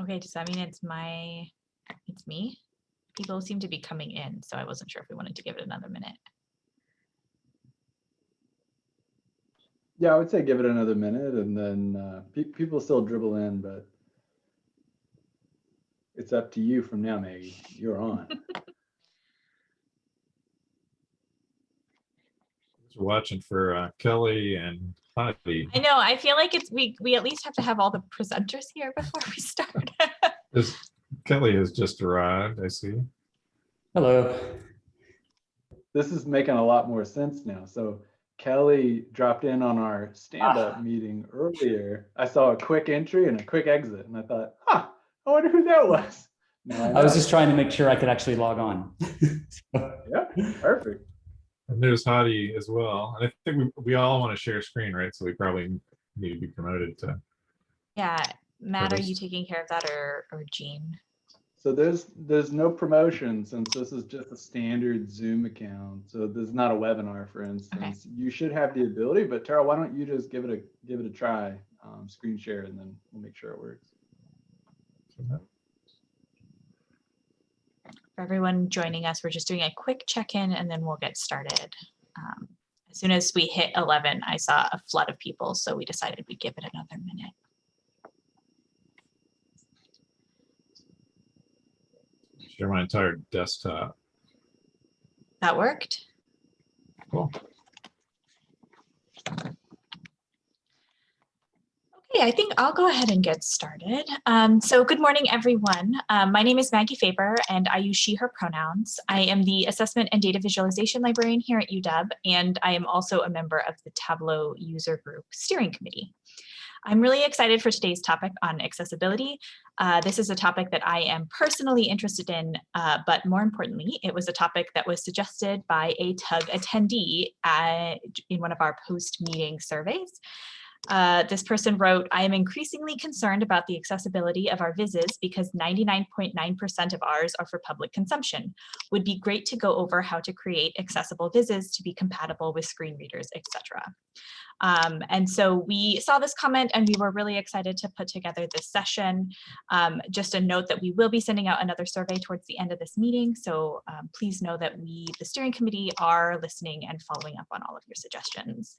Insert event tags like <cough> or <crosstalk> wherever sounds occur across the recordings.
Okay, does that mean it's my, it's me? People seem to be coming in, so I wasn't sure if we wanted to give it another minute. Yeah, I would say give it another minute and then uh, pe- people still dribble in, but it's up to you from now, Maggie. You're on. <laughs> We're watching for uh, Kelly and Heidi. I know, I feel like it's, we, we at least have to have all the presenters here <laughs> before we start. This- Kelly has just arrived, I see. Hello. This is making a lot more sense now. So Kelly dropped in on our stand-up ah. meeting earlier. I saw a quick entry and a quick exit and I thought, huh, I wonder who that was. Now I was just trying to make sure I could actually log on. <laughs> Yeah, perfect. And there's Heidi as well. And I think we, we all want to share screen, right? So we probably need to be promoted to. Yeah, Matt, are you taking care of that or, or Gene? So there's, there's no promotion since this is just a standard Zoom account. So this is not a webinar, for instance. Okay. You should have the ability, but Tara, why don't you just give it a, give it a try, um, screen share, and then we'll make sure it works. For everyone joining us, we're just doing a quick check-in and then we'll get started. Um, As soon as we hit 11, I saw a flood of people, so we decided we'd give it another minute. Share my entire desktop. That worked? Cool. Okay, I think I'll go ahead and get started. Um, so good morning, everyone. Um, my name is Maggie Faber and I use she, her pronouns. I am the assessment and data visualization librarian here at UW, and I am also a member of the Tableau user group steering committee. I'm really excited for today's topic on accessibility. Uh, this is a topic that I am personally interested in, uh, but more importantly, it was a topic that was suggested by a TUG attendee uh, in one of our post-meeting surveys. Uh, this person wrote, I am increasingly concerned about the accessibility of our vises because 99.9% of ours are for public consumption. Would be great to go over how to create accessible vises to be compatible with screen readers, etc. Um, and so we saw this comment and we were really excited to put together this session. Um, just a note that we will be sending out another survey towards the end of this meeting. So um, please know that we, the steering committee, are listening and following up on all of your suggestions.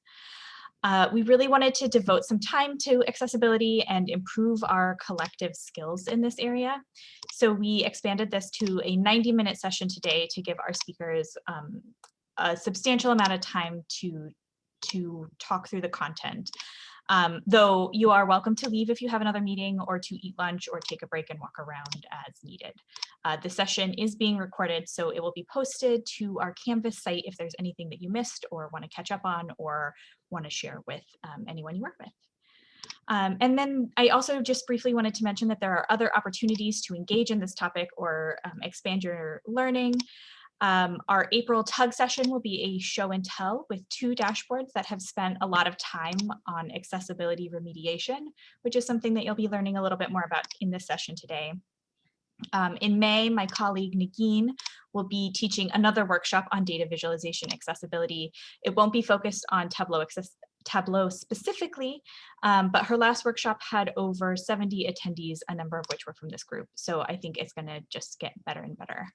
Uh, we really wanted to devote some time to accessibility and improve our collective skills in this area. So we expanded this to a 90 minute session today to give our speakers um, a substantial amount of time to, to talk through the content. Um, though you are welcome to leave if you have another meeting or to eat lunch or take a break and walk around as needed. Uh, the session is being recorded, so it will be posted to our Canvas site if there's anything that you missed or want to catch up on or want to share with um, anyone you work with. Um, and then I also just briefly wanted to mention that there are other opportunities to engage in this topic or um, expand your learning. Um, our April TUG session will be a show and tell with two dashboards that have spent a lot of time on accessibility remediation, which is something that you'll be learning a little bit more about in this session today. Um, in May, my colleague Nagin will be teaching another workshop on data visualization accessibility. It won't be focused on Tableau, access Tableau specifically, um, but her last workshop had over 70 attendees, a number of which were from this group. So I think it's gonna just get better and better.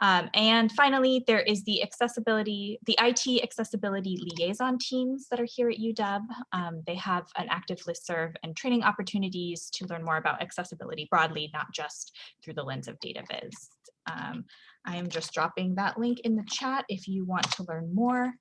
Um, and finally, there is the accessibility, the IT accessibility liaison teams that are here at UW. Um, they have an active listserv and training opportunities to learn more about accessibility broadly, not just through the lens of data viz. Um, I am just dropping that link in the chat if you want to learn more.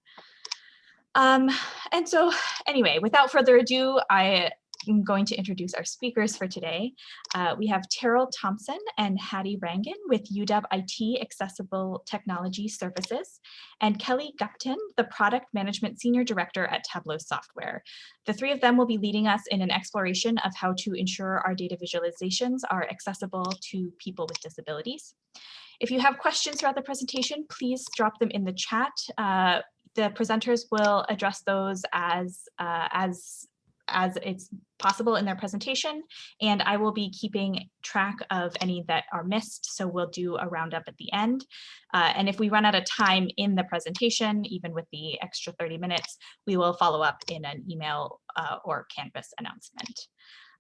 Um, and so anyway, without further ado, I am going to introduce our speakers for today. Uh, we have Terrill Thompson and Hadi Rangin with UW IT Accessible Technology Services, and Kelly Gupton, the Product Management Senior Director at Tableau Software. The three of them will be leading us in an exploration of how to ensure our data visualizations are accessible to people with disabilities. If you have questions throughout the presentation, please drop them in the chat. Uh, the presenters will address those as, uh, as as it's possible in their presentation. And I will be keeping track of any that are missed. So we'll do a roundup at the end. Uh, and if we run out of time in the presentation, even with the extra 30 minutes, we will follow up in an email uh, or Canvas announcement.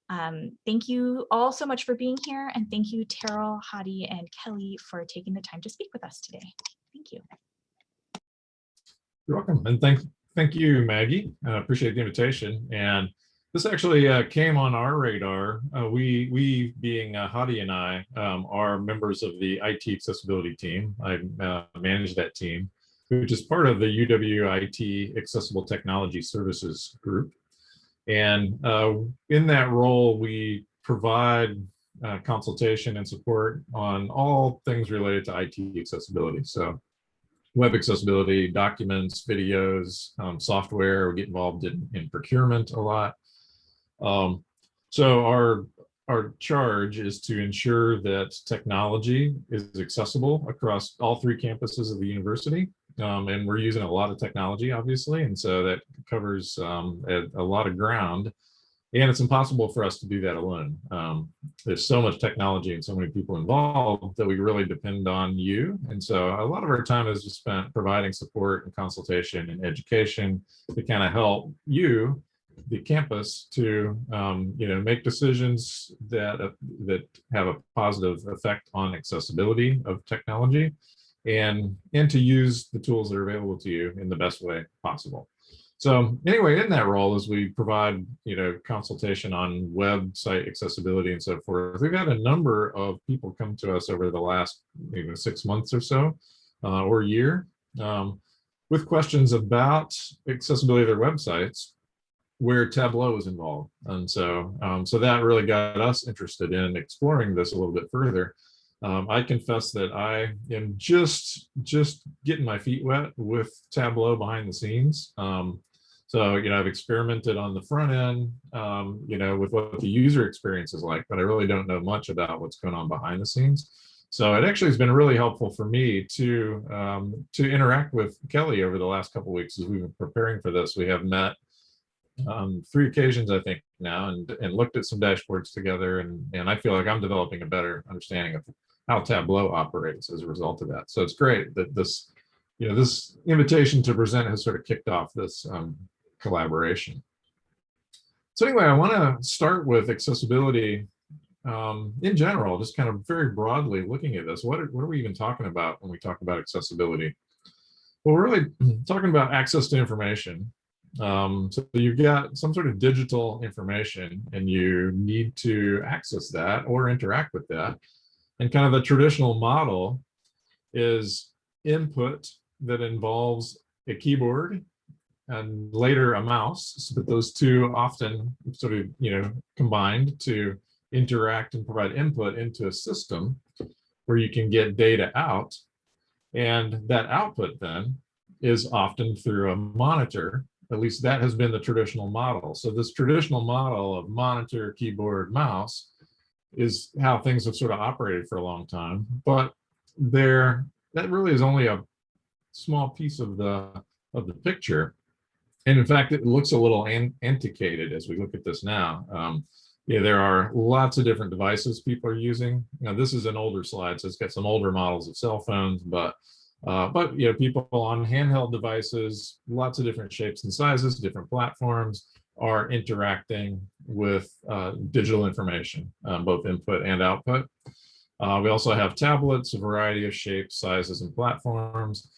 Um, thank you all so much for being here and thank you Terrill, Hadi, and Kelly for taking the time to speak with us today. Thank you. You're welcome. And thank, thank you, Maggie. I appreciate the invitation. And this actually uh, came on our radar. Uh, we, we being uh, Hadi and I um, are members of the IT accessibility team. I uh, manage that team, which is part of the UW IT Accessible Technology Services Group. And uh, in that role, we provide uh, consultation and support on all things related to IT accessibility. So web accessibility, documents, videos, um, software, we get involved in, in procurement a lot. Um, so our, our charge is to ensure that technology is accessible across all three campuses of the university. Um, and we're using a lot of technology, obviously, and so that covers um, a, a, lot of ground. And it's impossible for us to do that alone. Um, there's so much technology and so many people involved that we really depend on you. And so a lot of our time is just spent providing support and consultation and education to kind of help you the campus to um, you know make decisions that uh, that have a positive effect on accessibility of technology and and to use the tools that are available to you in the best way possible so anyway in that role as we provide you know consultation on website accessibility and so forth we've had a number of people come to us over the last maybe six months or so uh, or year um, with questions about accessibility of their websites where Tableau is involved. And so, um, so that really got us interested in exploring this a little bit further. Um, I confess that I am just, just getting my feet wet with Tableau behind the scenes. Um, so, you know, I've experimented on the front end, um, you know, with what the user experience is like, but I really don't know much about what's going on behind the scenes. So it actually has been really helpful for me to um, to interact with Kelly over the last couple weeks as we've been preparing for this. We have met um, three occasions, I think now, and, and looked at some dashboards together. And, and I feel like I'm developing a better understanding of how Tableau operates as a result of that. So it's great that this, you know, this invitation to present has sort of kicked off this um, collaboration. So anyway, I want to start with accessibility um, in general, just kind of very broadly looking at this. What are, what are we even talking about when we talk about accessibility? Well, we're really <clears throat> talking about access to information um, so you've got some sort of digital information and you need to access that or interact with that. And kind of the traditional model is input that involves a keyboard and later a mouse, but those two often sort of, you know, combined to interact and provide input into a system where you can get data out. And that output then is often through a monitor at least that has been the traditional model. So this traditional model of monitor, keyboard, mouse is how things have sort of operated for a long time. But there, that really is only a small piece of the of the picture. And in fact, it looks a little an, antiquated as we look at this now. Um, yeah, there are lots of different devices people are using. Now, this is an older slide, so it's got some older models of cell phones, but uh, but you know, people on handheld devices, lots of different shapes and sizes, different platforms are interacting with uh, digital information, um, both input and output. Uh, we also have tablets, a variety of shapes, sizes, and platforms.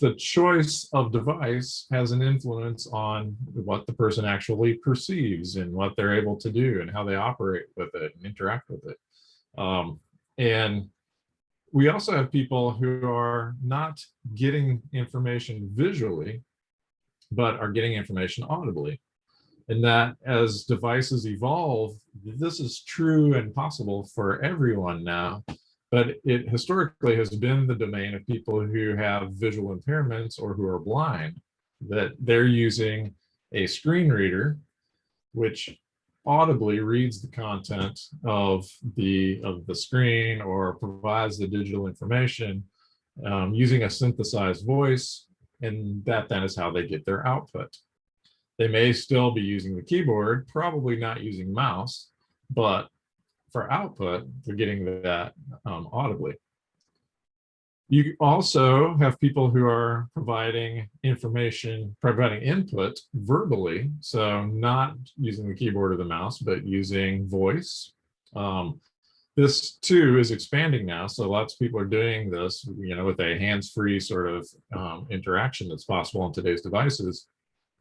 The choice of device has an influence on what the person actually perceives and what they're able to do and how they operate with it and interact with it. Um, and we also have people who are not getting information visually, but are getting information audibly. And that as devices evolve, this is true and possible for everyone now. But it historically has been the domain of people who have visual impairments or who are blind, that they're using a screen reader, which audibly reads the content of the of the screen or provides the digital information um, using a synthesized voice and that then is how they get their output they may still be using the keyboard probably not using mouse but for output they're getting that um, audibly You also have people who are providing information, providing input verbally. So not using the keyboard or the mouse, but using voice. Um, this too is expanding now. So lots of people are doing this, you know, with a hands-free sort of um, interaction that's possible on today's devices.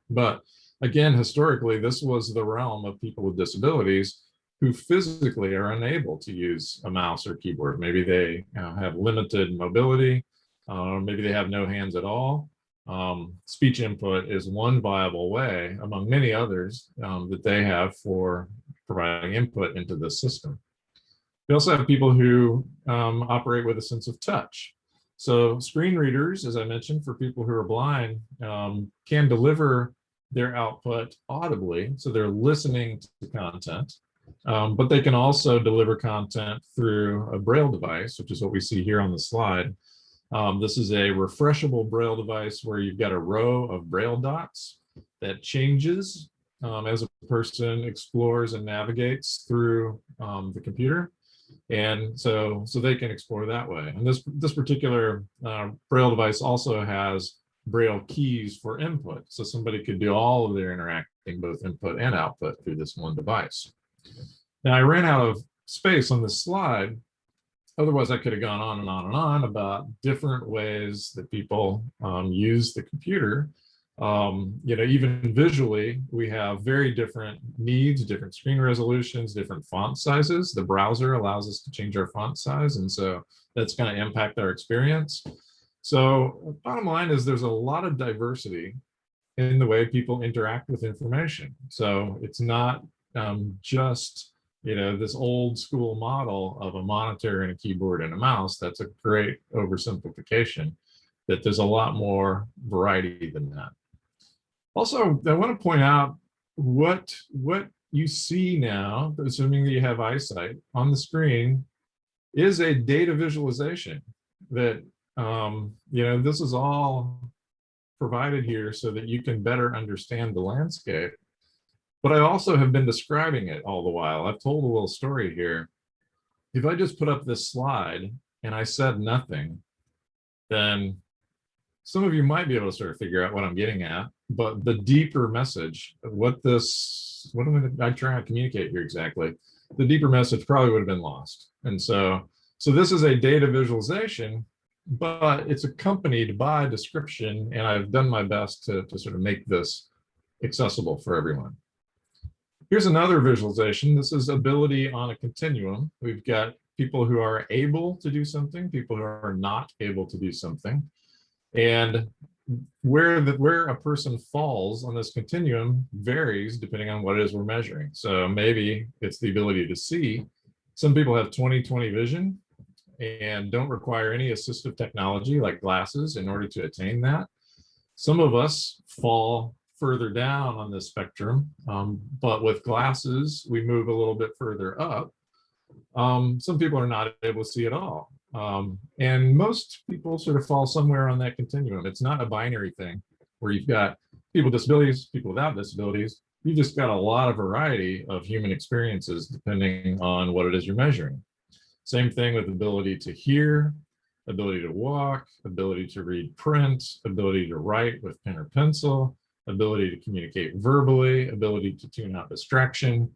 But again, historically, this was the realm of people with disabilities who physically are unable to use a mouse or keyboard. Maybe they have limited mobility, uh, maybe they have no hands at all. Um, speech input is one viable way among many others um, that they have for providing input into the system. We also have people who um, operate with a sense of touch. So screen readers, as I mentioned, for people who are blind, um, can deliver their output audibly. So they're listening to content, um, but they can also deliver content through a Braille device, which is what we see here on the slide. Um, this is a refreshable Braille device where you've got a row of Braille dots that changes um, as a person explores and navigates through um, the computer. And so, so they can explore that way. And this, this particular uh, Braille device also has Braille keys for input. So somebody could do all of their interacting, both input and output through this one device. Now I ran out of space on this slide. Otherwise I could have gone on and on and on about different ways that people um, use the computer um, you know, even visually, we have very different needs, different screen resolutions, different font sizes. The browser allows us to change our font size. And so that's going to impact our experience. So bottom line is there's a lot of diversity in the way people interact with information. So it's not um, just, you know, this old school model of a monitor and a keyboard and a mouse. That's a great oversimplification that there's a lot more variety than that. Also, I want to point out what what you see now, assuming that you have eyesight on the screen, is a data visualization that um, you know this is all provided here so that you can better understand the landscape. But I also have been describing it all the while. I've told a little story here. If I just put up this slide and I said nothing, then some of you might be able to sort of figure out what I'm getting at but the deeper message, what this, what am I trying to communicate here exactly? The deeper message probably would have been lost. And so, so this is a data visualization, but it's accompanied by description. And I've done my best to, to sort of make this accessible for everyone. Here's another visualization. This is ability on a continuum. We've got people who are able to do something, people who are not able to do something. And where the where a person falls on this continuum varies depending on what it is we're measuring. So maybe it's the ability to see. Some people have 20/20 vision and don't require any assistive technology like glasses in order to attain that. Some of us fall further down on this spectrum, um, but with glasses, we move a little bit further up. Um, some people are not able to see at all. Um, and most people sort of fall somewhere on that continuum. It's not a binary thing where you've got people with disabilities, people without disabilities. You've just got a lot of variety of human experiences depending on what it is you're measuring. Same thing with ability to hear, ability to walk, ability to read print, ability to write with pen or pencil, ability to communicate verbally, ability to tune out distraction,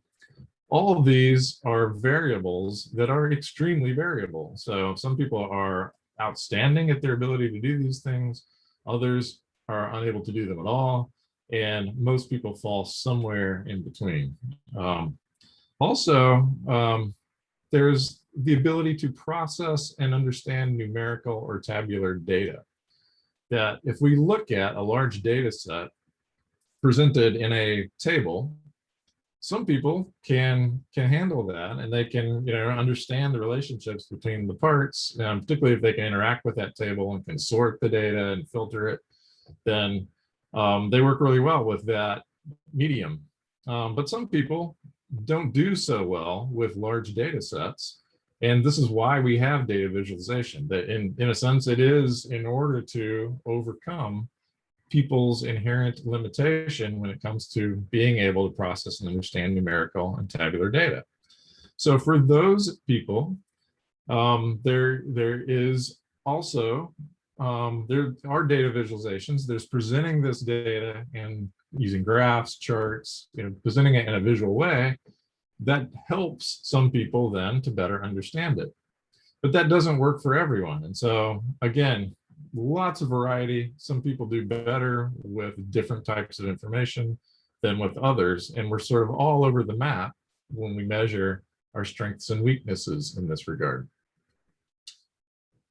all of these are variables that are extremely variable. So some people are outstanding at their ability to do these things. Others are unable to do them at all. And most people fall somewhere in between. Um, also, um, there's the ability to process and understand numerical or tabular data. That if we look at a large data set presented in a table, some people can can handle that and they can you know understand the relationships between the parts um, particularly if they can interact with that table and can sort the data and filter it then um, they work really well with that medium um, but some people don't do so well with large data sets and this is why we have data visualization that in in a sense it is in order to overcome people's inherent limitation when it comes to being able to process and understand numerical and tabular data. So for those people, um, there, there is also, um, there are data visualizations. There's presenting this data and using graphs, charts, you know, presenting it in a visual way that helps some people then to better understand it. But that doesn't work for everyone. And so again, lots of variety. Some people do better with different types of information than with others. And we're sort of all over the map when we measure our strengths and weaknesses in this regard.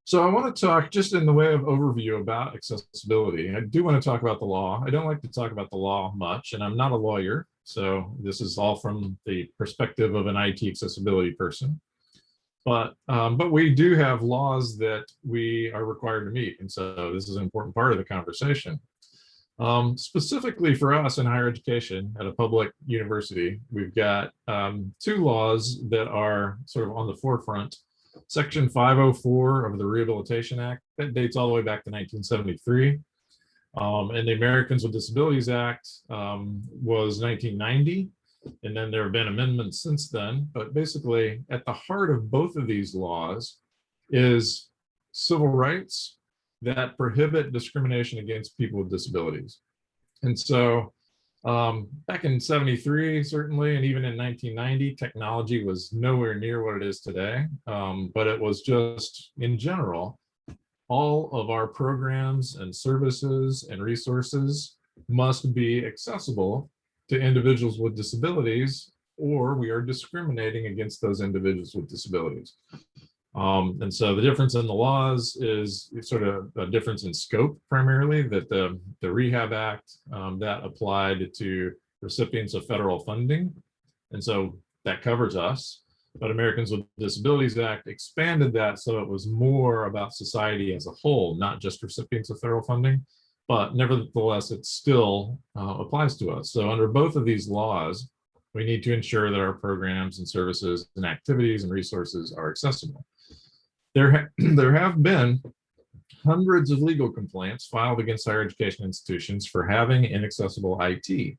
So I want to talk just in the way of overview about accessibility. I do want to talk about the law. I don't like to talk about the law much, and I'm not a lawyer. So this is all from the perspective of an IT accessibility person. But, um, but we do have laws that we are required to meet. And so this is an important part of the conversation. Um, specifically for us in higher education at a public university, we've got um, two laws that are sort of on the forefront. Section 504 of the Rehabilitation Act, that dates all the way back to 1973. Um, and the Americans with Disabilities Act um, was 1990. And then there have been amendments since then. But basically, at the heart of both of these laws is civil rights that prohibit discrimination against people with disabilities. And so um, back in 73, certainly, and even in 1990, technology was nowhere near what it is today. Um, but it was just, in general, all of our programs and services and resources must be accessible to individuals with disabilities, or we are discriminating against those individuals with disabilities. Um, and so the difference in the laws is sort of a difference in scope primarily that the, the Rehab Act um, that applied to recipients of federal funding. And so that covers us, but Americans with Disabilities Act expanded that so it was more about society as a whole, not just recipients of federal funding, but nevertheless, it still uh, applies to us. So under both of these laws, we need to ensure that our programs and services and activities and resources are accessible. There, ha <clears throat> there have been hundreds of legal complaints filed against higher education institutions for having inaccessible IT.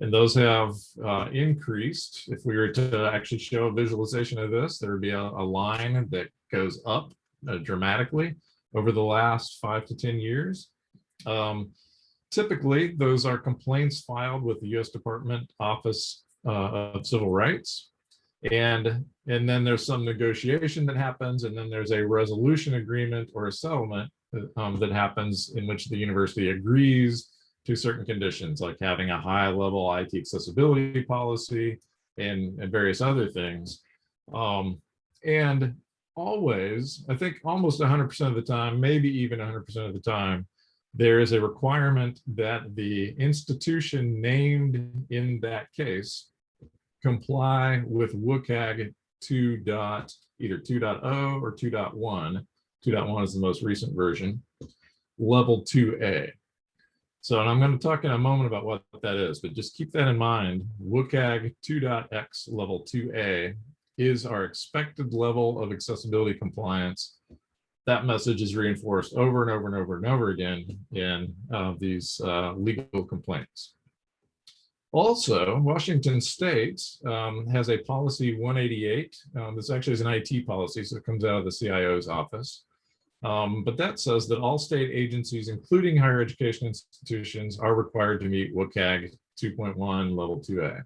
And those have uh, increased. If we were to actually show a visualization of this, there would be a, a line that goes up uh, dramatically over the last five to 10 years. Um, typically, those are complaints filed with the U.S. Department Office uh, of Civil Rights. And, and then there's some negotiation that happens, and then there's a resolution agreement or a settlement um, that happens in which the university agrees to certain conditions, like having a high level IT accessibility policy and, and various other things. Um, and always, I think almost 100% of the time, maybe even 100% of the time, there is a requirement that the institution named in that case comply with WCAG 2. Dot, either 2.0 or 2.1. 2.1 is the most recent version, level 2A. So and I'm going to talk in a moment about what that is, but just keep that in mind. WCAG 2.x level 2A is our expected level of accessibility compliance that message is reinforced over and over and over and over again in uh, these uh, legal complaints. Also, Washington State um, has a policy 188. Um, this actually is an IT policy, so it comes out of the CIO's office. Um, but that says that all state agencies, including higher education institutions, are required to meet WCAG 2.1 level 2A.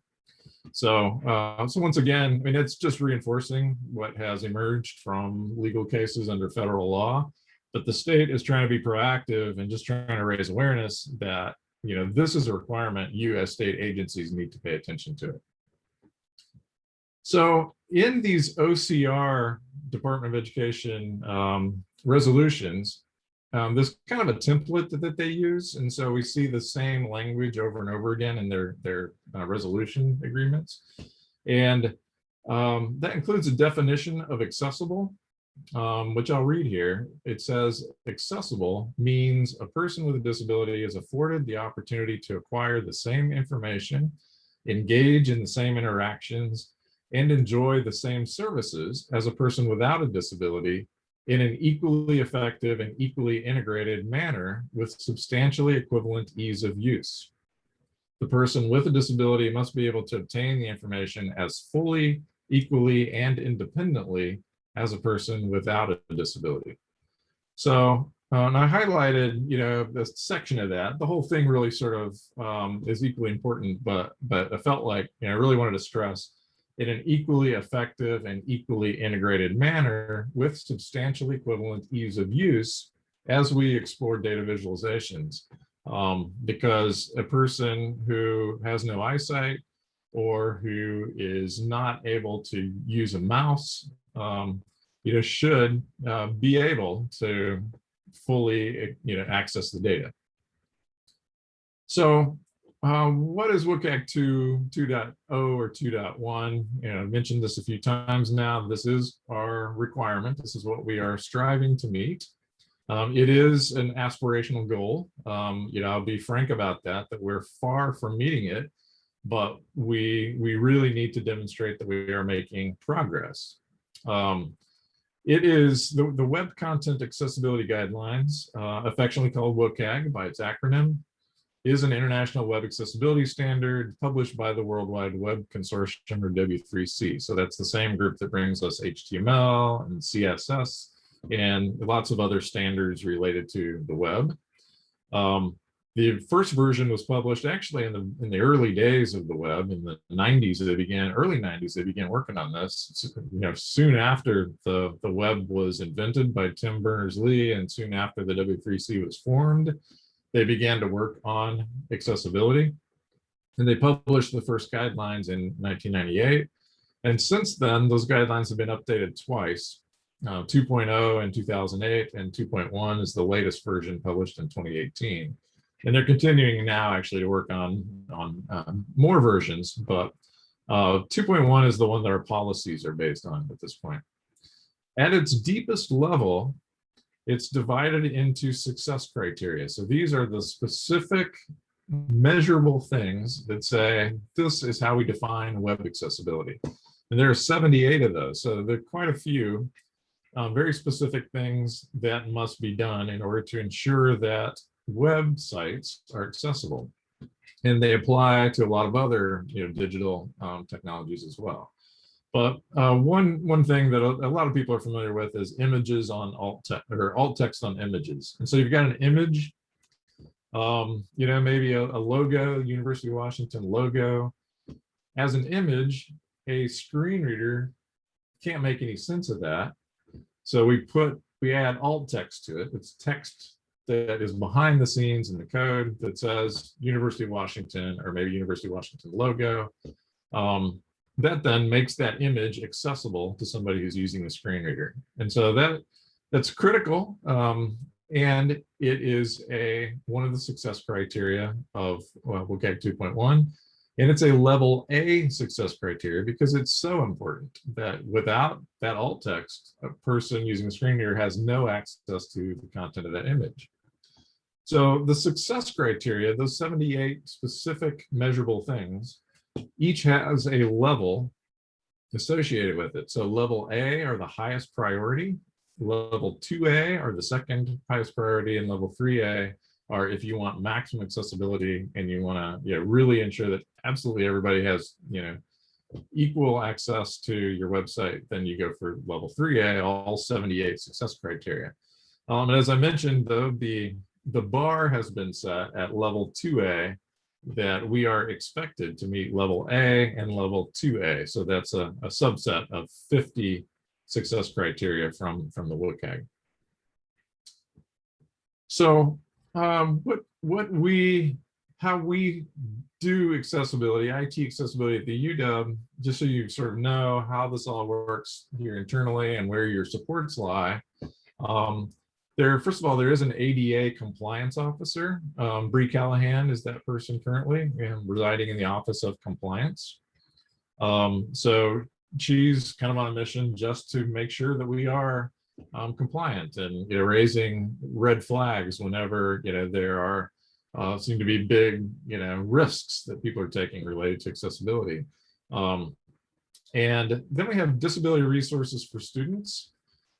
So, uh, so once again, I mean, it's just reinforcing what has emerged from legal cases under federal law, but the state is trying to be proactive and just trying to raise awareness that, you know, this is a requirement you as state agencies need to pay attention to it. So in these OCR Department of Education um, resolutions, um, there's kind of a template that, they use. And so we see the same language over and over again in their, their uh, resolution agreements. And um, that includes a definition of accessible, um, which I'll read here. It says accessible means a person with a disability is afforded the opportunity to acquire the same information, engage in the same interactions, and enjoy the same services as a person without a disability in an equally effective and equally integrated manner with substantially equivalent ease of use. The person with a disability must be able to obtain the information as fully, equally, and independently as a person without a disability. So, uh, and I highlighted, you know, this section of that. The whole thing really sort of um, is equally important, but but I felt like, you know, I really wanted to stress in an equally effective and equally integrated manner with substantial equivalent ease of use as we explore data visualizations. Um, because a person who has no eyesight or who is not able to use a mouse, um, you know, should uh, be able to fully, you know, access the data. So um, what is WCAG 2, 2.0 or 2.1? You know, I've mentioned this a few times now. This is our requirement. This is what we are striving to meet. Um, it is an aspirational goal. Um, you know, I'll be frank about that, that we're far from meeting it, but we, we really need to demonstrate that we are making progress. Um, it is the, the Web Content Accessibility Guidelines, uh, affectionately called WCAG by its acronym, is an international web accessibility standard published by the World Wide Web Consortium or W3C. So that's the same group that brings us HTML and CSS and lots of other standards related to the web. Um, the first version was published actually in the in the early days of the web in the 90s they began early 90s they began working on this you know soon after the the web was invented by Tim Berners-Lee and soon after the W3C was formed they began to work on accessibility. And they published the first guidelines in 1998 and since then those guidelines have been updated twice. Uh, 2.0 in 2008 and 2.1 is the latest version published in 2018 and they're continuing now actually to work on on um, more versions but uh, 2.1 is the one that our policies are based on at this point. At its deepest level it's divided into success criteria so these are the specific measurable things that say this is how we define web accessibility and there are 78 of those so there are quite a few um, very specific things that must be done in order to ensure that websites are accessible. And they apply to a lot of other you know, digital um, technologies as well. But uh, one one thing that a, lot of people are familiar with is images on alt text or alt text on images. And so you've got an image, um, you know, maybe a, a logo, University of Washington logo. As an image, a screen reader can't make any sense of that. So we put we add alt text to it. It's text that is behind the scenes in the code that says University of Washington or maybe University of Washington logo. Um, that then makes that image accessible to somebody who's using the screen reader. And so that that's critical. Um, and it is a one of the success criteria of well, WCAG 2.1. And it's a level A success criteria because it's so important that without that alt text, a person using the screen reader has no access to the content of that image. So the success criteria, those 78 specific measurable things, each has a level associated with it. So level A are the highest priority, level 2A are the second highest priority, and level 3A are if you want maximum accessibility and you want to you know, really ensure that absolutely everybody has you know equal access to your website, then you go for level 3A, all 78 success criteria. Um, and as I mentioned, though, the the bar has been set at level 2A that we are expected to meet level A and level 2A. So that's a, a subset of 50 success criteria from, from the WCAG. So um, what, what we, how we do accessibility, IT accessibility at the UW, just so you sort of know how this all works here internally and where your supports lie. Um, there, first of all, there is an ADA compliance officer. Um, Bree Callahan is that person currently and residing in the Office of Compliance. Um, so she's kind of on a mission just to make sure that we are um, compliant and you know, raising red flags whenever you know there are uh, seem to be big you know risks that people are taking related to accessibility. Um, and then we have disability resources for students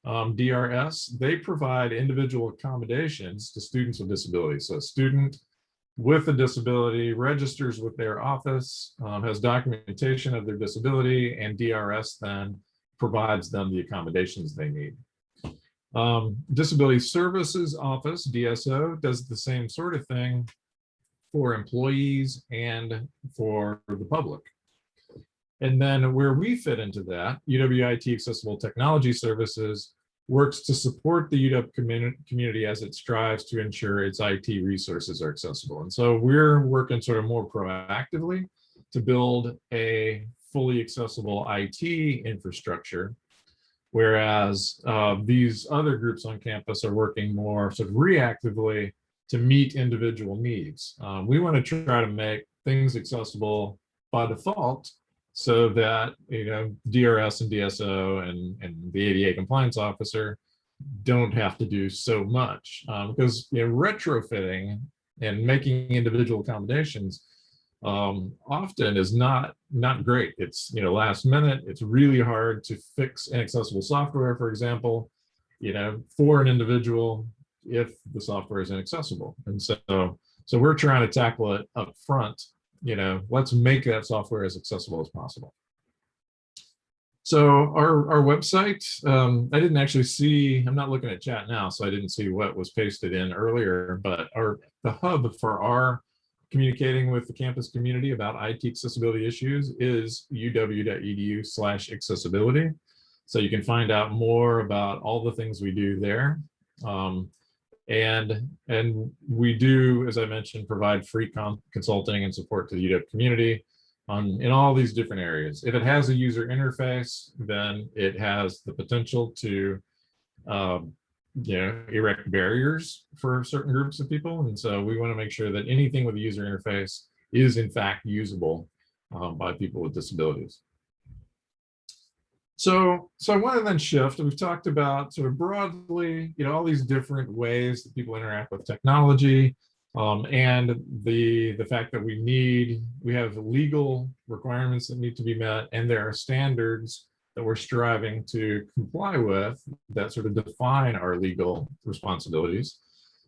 um, DRS, they provide individual accommodations to students with disabilities. So a student with a disability registers with their office, um, has documentation of their disability, and DRS then provides them the accommodations they need. Um, Disability Services Office, DSO, does the same sort of thing for employees and for the public. And then where we fit into that, UWIT Accessible Technology Services works to support the UW community, as it strives to ensure its IT resources are accessible. And so we're working sort of more proactively to build a fully accessible IT infrastructure, whereas uh, these other groups on campus are working more sort of reactively to meet individual needs. Um, we want to try to make things accessible by default so that you know DRS and DSO and, and the ADA compliance officer don't have to do so much um, because you know retrofitting and making individual accommodations um, often is not not great. It's you know last minute. It's really hard to fix inaccessible software, for example, you know for an individual if the software is inaccessible. And so so we're trying to tackle it up front you know, let's make that software as accessible as possible. So our, our website, um, I didn't actually see, I'm not looking at chat now, so I didn't see what was pasted in earlier, but our the hub for our communicating with the campus community about IT accessibility issues is uw.edu slash accessibility. So you can find out more about all the things we do there. Um, and, and we do, as I mentioned, provide free consulting and support to the UW community on in all these different areas. If it has a user interface, then it has the potential to um, you know, erect barriers for certain groups of people. And so we want to make sure that anything with a user interface is in fact usable um, by people with disabilities. So, so I want to then shift. We've talked about sort of broadly, you know, all these different ways that people interact with technology, um, and the the fact that we need we have legal requirements that need to be met, and there are standards that we're striving to comply with that sort of define our legal responsibilities.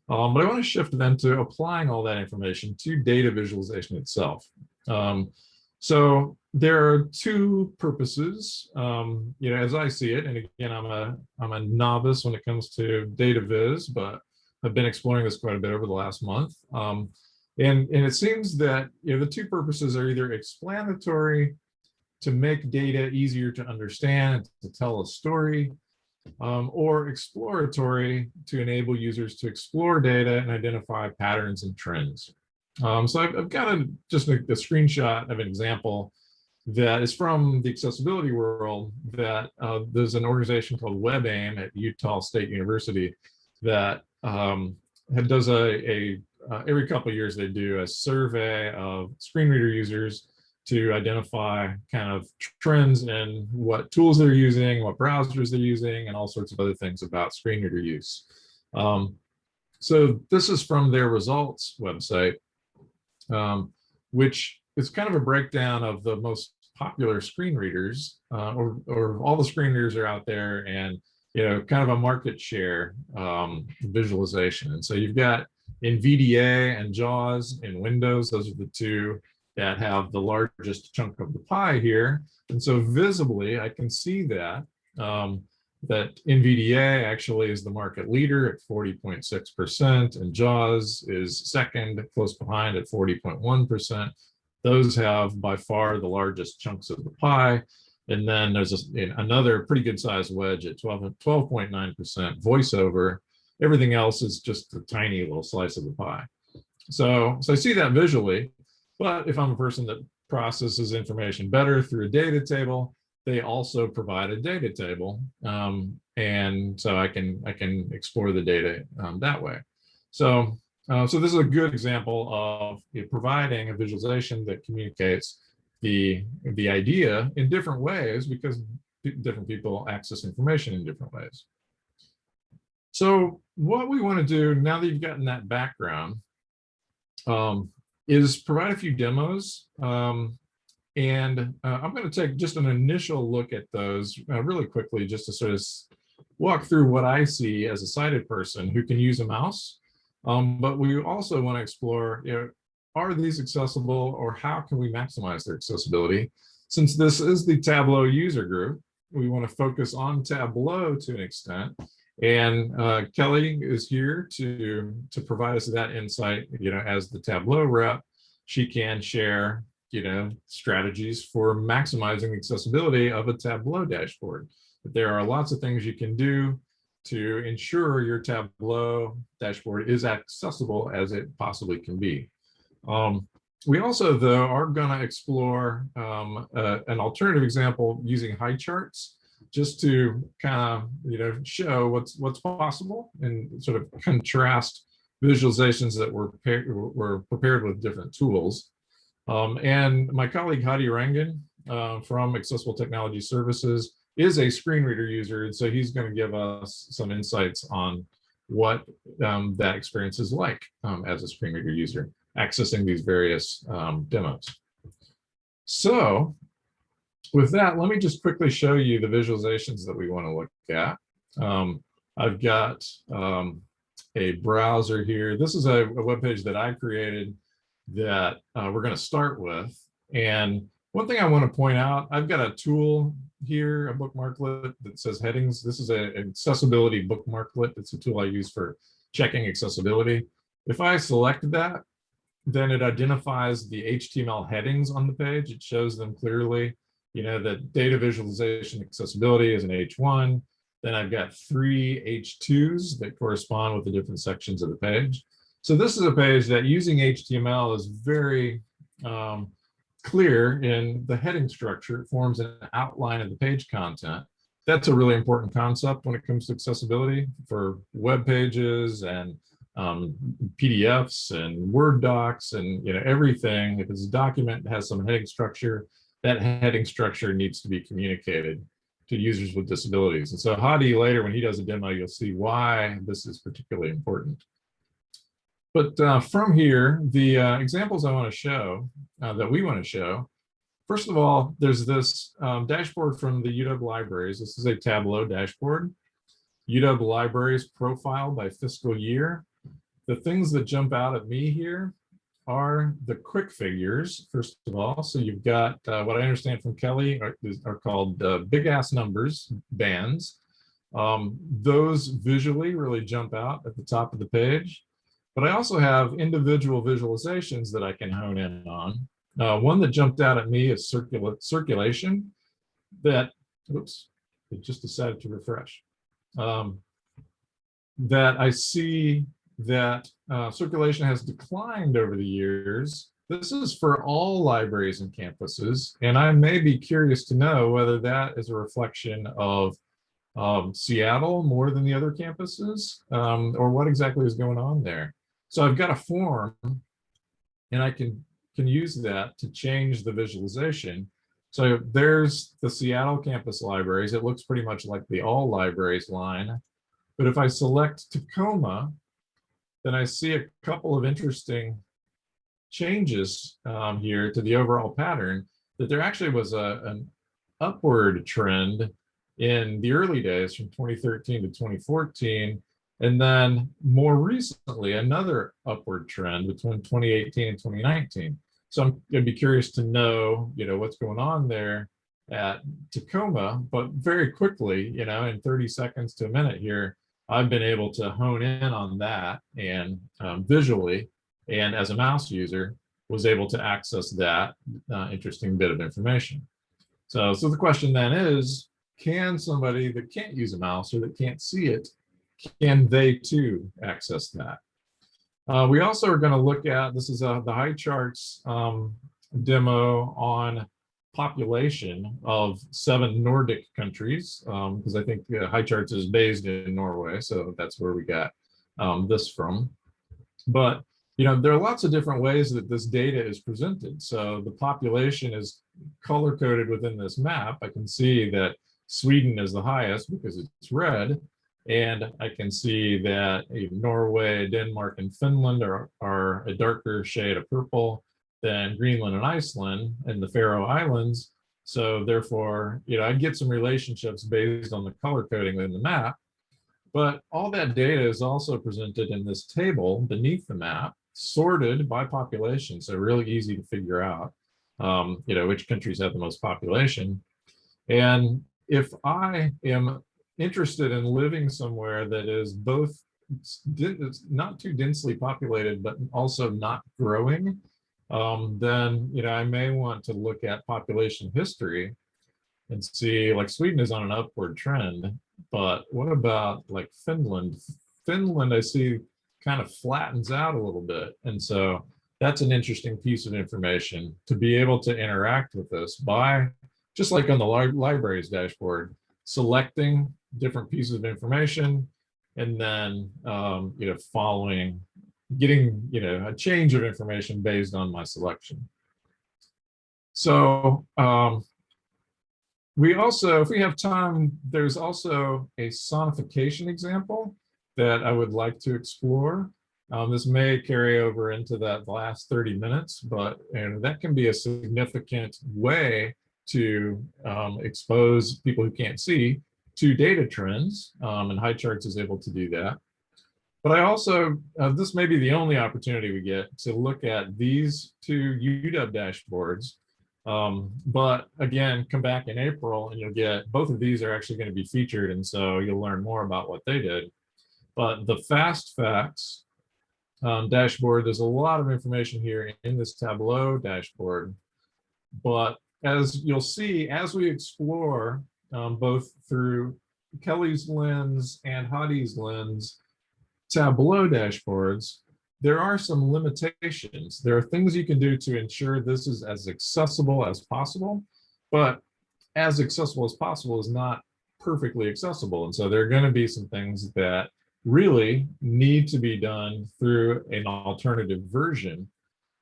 Um, but I want to shift then to applying all that information to data visualization itself. Um, so there are two purposes, um, you know, as I see it, and again, I'm a I'm a novice when it comes to data viz, but I've been exploring this quite a bit over the last month. Um, and, and it seems that you know the two purposes are either explanatory to make data easier to understand, to tell a story, um, or exploratory to enable users to explore data and identify patterns and trends. Um, so I've, I've got a, just a, a, screenshot of an example that is from the accessibility world that uh, there's an organization called WebAIM at Utah State University that um, does a, a uh, every couple of years they do a survey of screen reader users to identify kind of trends in what tools they're using, what browsers they're using, and all sorts of other things about screen reader use. Um, so this is from their results website um, which is kind of a breakdown of the most popular screen readers uh, or, or all the screen readers are out there and you know kind of a market share um, visualization and so you've got NVDA and JAWS in Windows those are the two that have the largest chunk of the pie here and so visibly I can see that um, that NVDA actually is the market leader at 40.6% and JAWS is second, close behind at 40.1%. Those have by far the largest chunks of the pie. And then there's a, another pretty good sized wedge at 12.9% voiceover. Everything else is just a tiny little slice of the pie. So, so I see that visually, but if I'm a person that processes information better through a data table, they also provide a data table. Um, and so I can I can explore the data um, that way. So, uh, so this is a good example of providing a visualization that communicates the, the idea in different ways because different people access information in different ways. So what we want to do now that you've gotten that background um, is provide a few demos um, and uh, I'm going to take just an initial look at those uh, really quickly, just to sort of walk through what I see as a sighted person who can use a mouse. Um, but we also want to explore, you know, are these accessible or how can we maximize their accessibility? Since this is the Tableau user group, we want to focus on Tableau to an extent And uh, Kelly is here to, to provide us that insight, you know, as the Tableau rep, she can share, you know, strategies for maximizing accessibility of a Tableau dashboard. But there are lots of things you can do to ensure your Tableau dashboard is accessible as it possibly can be. Um, we also, though, are going to explore um, an alternative example using Highcharts just to kind of, you know, show what's what's possible and sort of contrast visualizations that were, were prepared with different tools. Um, and my colleague Hadi Rangin uh, from Accessible Technology Services is a screen reader user, and so he's going to give us some insights on what um, that experience is like um, as a screen reader user accessing these various um, demos. So with that, let me just quickly show you the visualizations that we want to look at. Um, I've got um, a browser here. This is a, a web page that I created that uh, we're going to start with. And one thing I want to point out, I've got a tool here, a bookmarklet that says headings. This is an accessibility bookmarklet. It's a tool I use for checking accessibility. If I select that, then it identifies the HTML headings on the page. It shows them clearly, you know, that data visualization accessibility is an H1. Then I've got three H2s that correspond with the different sections of the page. So this is a page that using HTML is very um, clear in the heading structure. It forms an outline of the page content. That's a really important concept when it comes to accessibility for web pages and um, PDFs and Word docs and you know everything. If it's a document that has some heading structure, that heading structure needs to be communicated to users with disabilities. And so Hadi later, when he does a demo, you'll see why this is particularly important. But uh, from here, the uh, examples I want to show, uh, that we want to show, first of all, there's this um, dashboard from the UW libraries. This is a Tableau dashboard. UW libraries profile by fiscal year the things that jump out at me here are the quick figures, first of all. So you've got uh, what I understand from Kelly are, are called uh, big ass numbers bands. Um, those visually really jump out at the top of the page. But I also have individual visualizations that I can hone in on. Uh, one that jumped out at me is circula circulation that, oops, it just decided to refresh. Um, that I see that uh, circulation has declined over the years. This is for all libraries and campuses, and I may be curious to know whether that is a reflection of um, Seattle more than the other campuses, um, or what exactly is going on there. So I've got a form, and I can, can use that to change the visualization. So there's the Seattle campus libraries. It looks pretty much like the all libraries line. But if I select Tacoma, then I see a couple of interesting changes um, here to the overall pattern that there actually was a, an upward trend in the early days from 2013 to 2014 and then more recently another upward trend between 2018 and 2019 so i'm going to be curious to know you know what's going on there at tacoma but very quickly you know in 30 seconds to a minute here I've been able to hone in on that and um, visually, and as a mouse user, was able to access that uh, interesting bit of information. So, so the question then is, can somebody that can't use a mouse or that can't see it, can they too access that? Uh, we also are going to look at, this is a, the Highcharts um, demo on population of seven Nordic countries, because um, I think uh, Highcharts is based in Norway, so that's where we got um, this from. But you know, there are lots of different ways that this data is presented. So the population is color coded within this map. I can see that Sweden is the highest because it's red. And I can see that Norway, Denmark, and Finland are, are a darker shade of purple than Greenland and Iceland and the Faroe Islands. So therefore, you know, I get some relationships based on the color coding in the map. But all that data is also presented in this table beneath the map, sorted by population. So really easy to figure out, um, you know, which countries have the most population. And if I am interested in living somewhere that is both not too densely populated, but also not growing, um, then, you know, I may want to look at population history and see like Sweden is on an upward trend, but what about like Finland? Finland, I see kind of flattens out a little bit. And so that's an interesting piece of information to be able to interact with this by, just like on the li- library's dashboard, selecting different pieces of information and then, um, you know, following, getting, you know, a change of information based on my selection. So, um, we also, if we have time, there's also a sonification example that I would like to explore. Um, this may carry over into that last 30 minutes, but and that can be a significant way to um, expose people who can't see to data trends, um, and Highcharts is able to do that. But I also, uh, this may be the only opportunity we get to look at these two UW dashboards um, but again, come back in April and you'll get, both of these are actually going to be featured. And so you'll learn more about what they did. But the fast facts um, dashboard, there's a lot of information here in this Tableau dashboard. But as you'll see, as we explore um, both through Kelly's lens and Hadi's lens, Tableau dashboards, there are some limitations. There are things you can do to ensure this is as accessible as possible, but as accessible as possible is not perfectly accessible. And so there are going to be some things that really need to be done through an alternative version.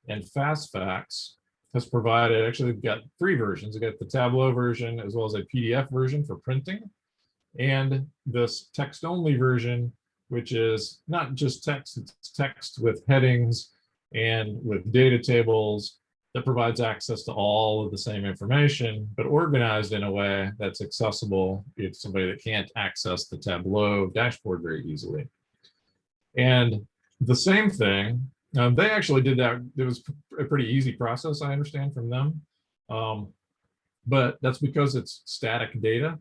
And FastFacts has provided, actually, we've got three versions. We've got the Tableau version as well as a PDF version for printing and this text-only version which is not just text, it's text with headings and with data tables that provides access to all of the same information, but organized in a way that's accessible if somebody that can't access the Tableau dashboard very easily. And the same thing, um, they actually did that. It was a pretty easy process, I understand from them. Um, but that's because it's static data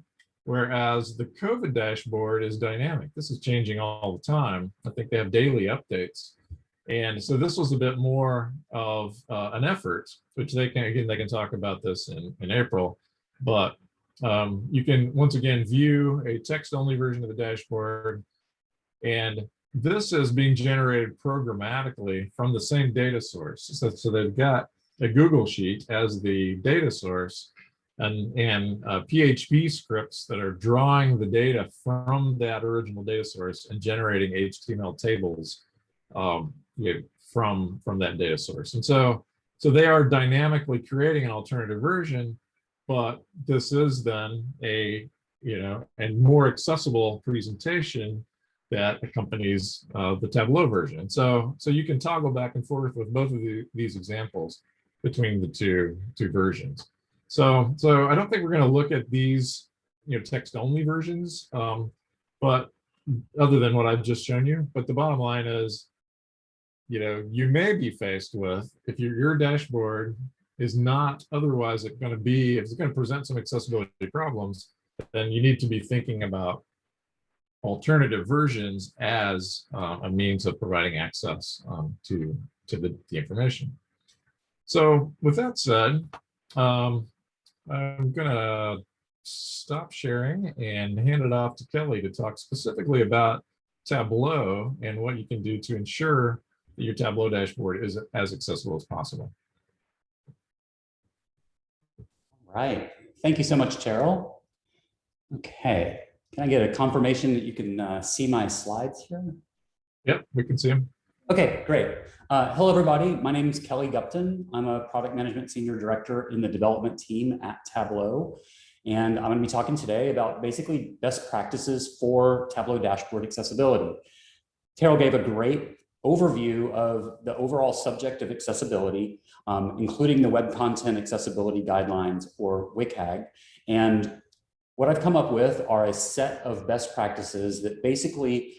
Whereas the COVID dashboard is dynamic. This is changing all the time. I think they have daily updates. And so this was a bit more of uh, an effort, which they can, again, they can talk about this in, in April, but um, you can once again view a text only version of the dashboard. And this is being generated programmatically from the same data source. So, so they've got a Google sheet as the data source and, and uh, PHP scripts that are drawing the data from that original data source and generating HTML tables um, you know, from, from that data source. And so, so they are dynamically creating an alternative version, but this is then a, you know, and more accessible presentation that accompanies uh, the Tableau version. So, so you can toggle back and forth with both of the, these examples between the two, two versions. So, so I don't think we're going to look at these, you know, text only versions, um, but other than what I've just shown you. But the bottom line is, you know, you may be faced with if your your dashboard is not otherwise going to be if it's going to present some accessibility problems, then you need to be thinking about alternative versions as uh, a means of providing access um, to to the, the information. So with that said, um, I'm gonna stop sharing and hand it off to Kelly to talk specifically about Tableau and what you can do to ensure that your Tableau dashboard is as accessible as possible. Right. Thank you so much, Terrill. Okay. Can I get a confirmation that you can uh, see my slides here? Yep, we can see them. Okay, great. Uh, hello, everybody. My name is Kelly Gupton. I'm a product management senior director in the development team at Tableau. And I'm going to be talking today about basically best practices for Tableau dashboard accessibility. Terrill gave a great overview of the overall subject of accessibility, um, including the Web Content Accessibility Guidelines or WCAG. And what I've come up with are a set of best practices that basically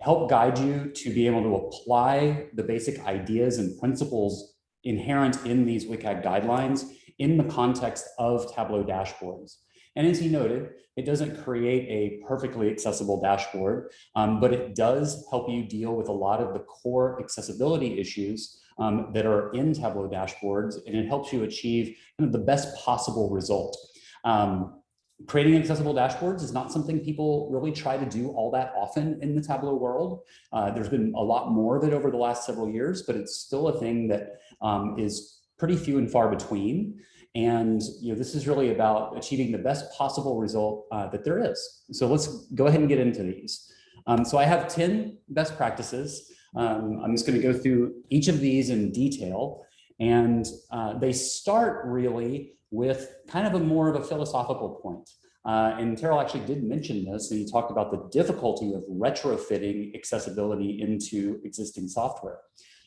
help guide you to be able to apply the basic ideas and principles inherent in these WCAG guidelines in the context of Tableau dashboards. And as he noted, it doesn't create a perfectly accessible dashboard, um, but it does help you deal with a lot of the core accessibility issues um, that are in Tableau dashboards, and it helps you achieve kind of the best possible result. Um, creating accessible dashboards is not something people really try to do all that often in the Tableau world. Uh, there's been a lot more of it over the last several years, but it's still a thing that um, is pretty few and far between. And you know, this is really about achieving the best possible result uh, that there is. So let's go ahead and get into these. Um, so I have 10 best practices. Um, I'm just going to go through each of these in detail. And uh, they start really with kind of a more of a philosophical point. Uh, and Terrill actually did mention this, and he talked about the difficulty of retrofitting accessibility into existing software.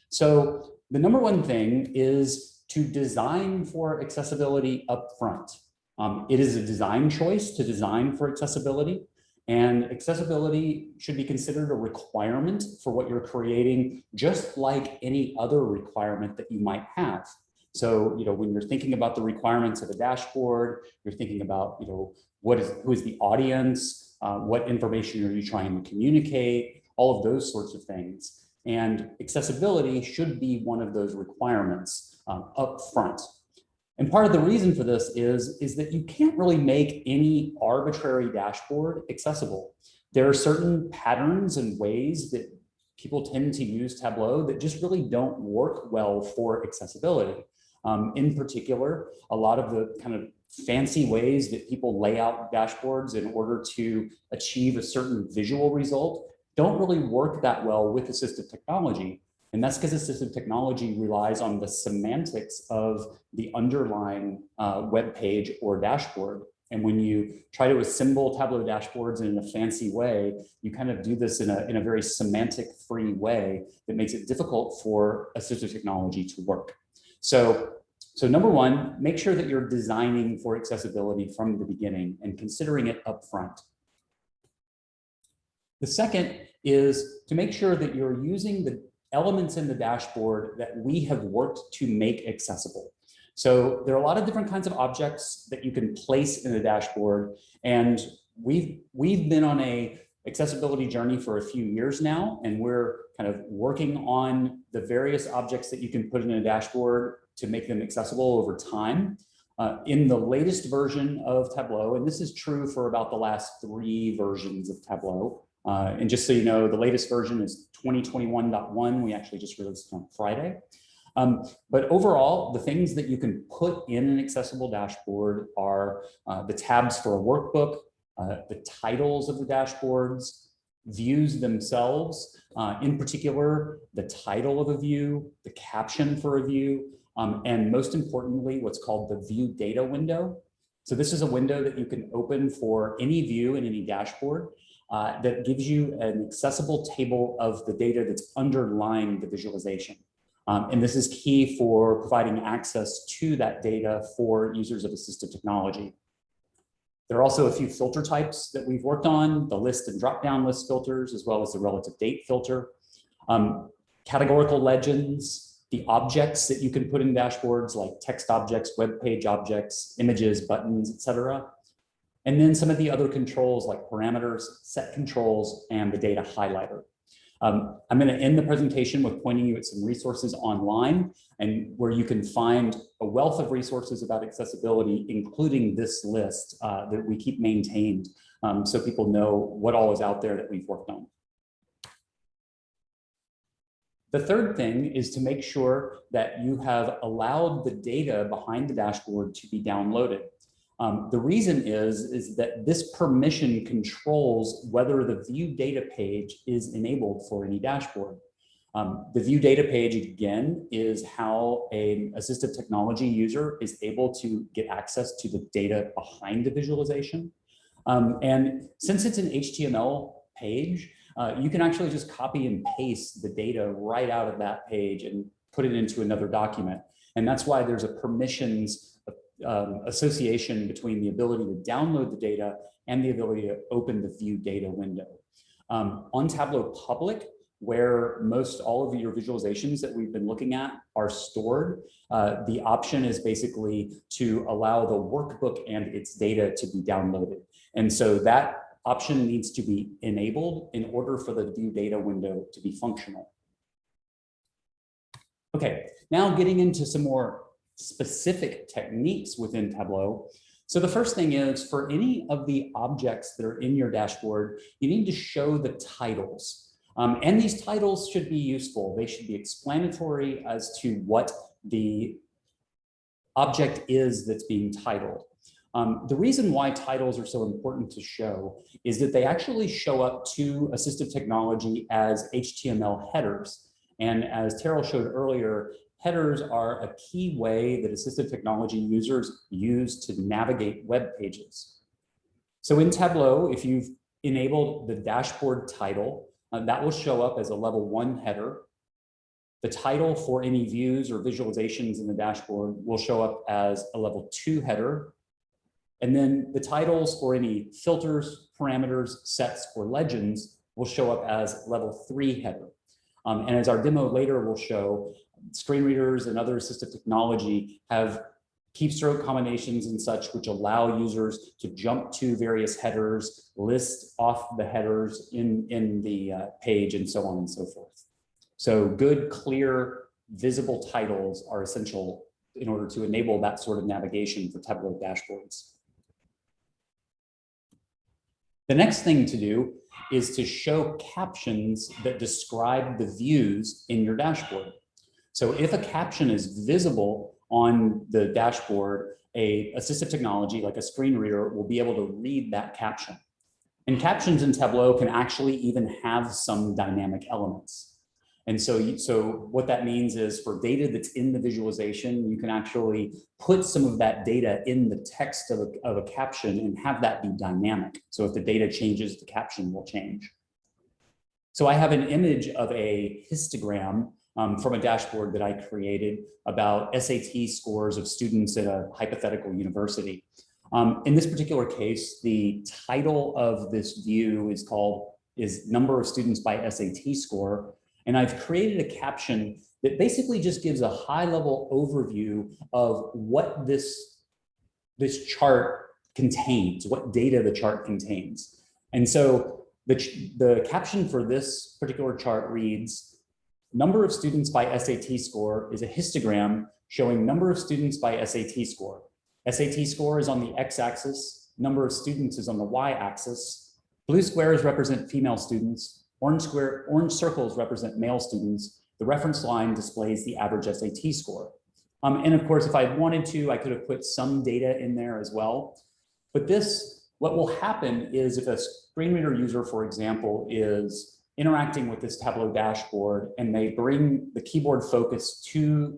So the number one thing is to design for accessibility upfront. Um, it is a design choice to design for accessibility. And accessibility should be considered a requirement for what you're creating, just like any other requirement that you might have. So, you know, when you're thinking about the requirements of a dashboard, you're thinking about, you know, what is, who is the audience, uh, what information are you trying to communicate, all of those sorts of things. And accessibility should be one of those requirements um, up front. And part of the reason for this is, is that you can't really make any arbitrary dashboard accessible. There are certain patterns and ways that people tend to use Tableau that just really don't work well for accessibility. Um, in particular, a lot of the kind of fancy ways that people lay out dashboards in order to achieve a certain visual result don't really work that well with assistive technology. And that's because assistive technology relies on the semantics of the underlying uh, web page or dashboard. And when you try to assemble Tableau dashboards in a fancy way, you kind of do this in a, in a very semantic free way that makes it difficult for assistive technology to work. So, so number one, make sure that you're designing for accessibility from the beginning and considering it upfront. The second is to make sure that you're using the elements in the dashboard that we have worked to make accessible. So there are a lot of different kinds of objects that you can place in the dashboard. And we've, we've been on a accessibility journey for a few years now, and we're kind of working on the various objects that you can put in a dashboard to make them accessible over time. Uh, in the latest version of Tableau, and this is true for about the last three versions of Tableau, uh, and just so you know, the latest version is 2021.1. We actually just released on Friday. Um, but overall, the things that you can put in an accessible dashboard are uh, the tabs for a workbook, uh, the titles of the dashboards, views themselves, uh, in particular, the title of a view, the caption for a view, um, and most importantly, what's called the view data window. So this is a window that you can open for any view in any dashboard uh, that gives you an accessible table of the data that's underlying the visualization. Um, and this is key for providing access to that data for users of assistive technology. There are also a few filter types that we've worked on, the list and drop-down list filters, as well as the relative date filter. Um, categorical legends, the objects that you can put in dashboards like text objects, web page objects, images, buttons, etc. And then some of the other controls like parameters, set controls, and the data highlighter. Um, I'm going to end the presentation with pointing you at some resources online and where you can find a wealth of resources about accessibility, including this list uh, that we keep maintained um, so people know what all is out there that we've worked on. The third thing is to make sure that you have allowed the data behind the dashboard to be downloaded. Um, the reason is, is that this permission controls whether the view data page is enabled for any dashboard. Um, the view data page, again, is how an assistive technology user is able to get access to the data behind the visualization. Um, and since it's an HTML page, uh, you can actually just copy and paste the data right out of that page and put it into another document. And that's why there's a permissions um, association between the ability to download the data and the ability to open the view data window. Um, on Tableau Public, where most all of your visualizations that we've been looking at are stored, uh, the option is basically to allow the workbook and its data to be downloaded. And so that option needs to be enabled in order for the view data window to be functional. Okay, now getting into some more specific techniques within Tableau. So the first thing is for any of the objects that are in your dashboard, you need to show the titles. Um, and these titles should be useful. They should be explanatory as to what the object is that's being titled. Um, the reason why titles are so important to show is that they actually show up to assistive technology as HTML headers. And as Terrill showed earlier, headers are a key way that assistive technology users use to navigate web pages. So in Tableau, if you've enabled the dashboard title, uh, that will show up as a level one header. The title for any views or visualizations in the dashboard will show up as a level two header. And then the titles for any filters, parameters, sets, or legends will show up as level three header. Um, and as our demo later will show, screen readers and other assistive technology have keystroke combinations and such, which allow users to jump to various headers, list off the headers in, in the uh, page and so on and so forth. So good, clear, visible titles are essential in order to enable that sort of navigation for Tableau dashboards. The next thing to do is to show captions that describe the views in your dashboard. So if a caption is visible on the dashboard, a assistive technology like a screen reader will be able to read that caption. And captions in Tableau can actually even have some dynamic elements. And so, so what that means is for data that's in the visualization, you can actually put some of that data in the text of a, of a caption and have that be dynamic. So if the data changes, the caption will change. So I have an image of a histogram um, from a dashboard that I created about SAT scores of students at a hypothetical university. Um, in this particular case, the title of this view is called is number of students by SAT score. And I've created a caption that basically just gives a high level overview of what this, this chart contains, what data the chart contains. And so the, the caption for this particular chart reads, number of students by SAT score is a histogram showing number of students by SAT score. SAT score is on the x-axis, number of students is on the y-axis. Blue squares represent female students, orange, square, orange circles represent male students. The reference line displays the average SAT score. Um, and of course, if I wanted to, I could have put some data in there as well. But this, what will happen is if a screen reader user, for example, is interacting with this Tableau dashboard and they bring the keyboard focus to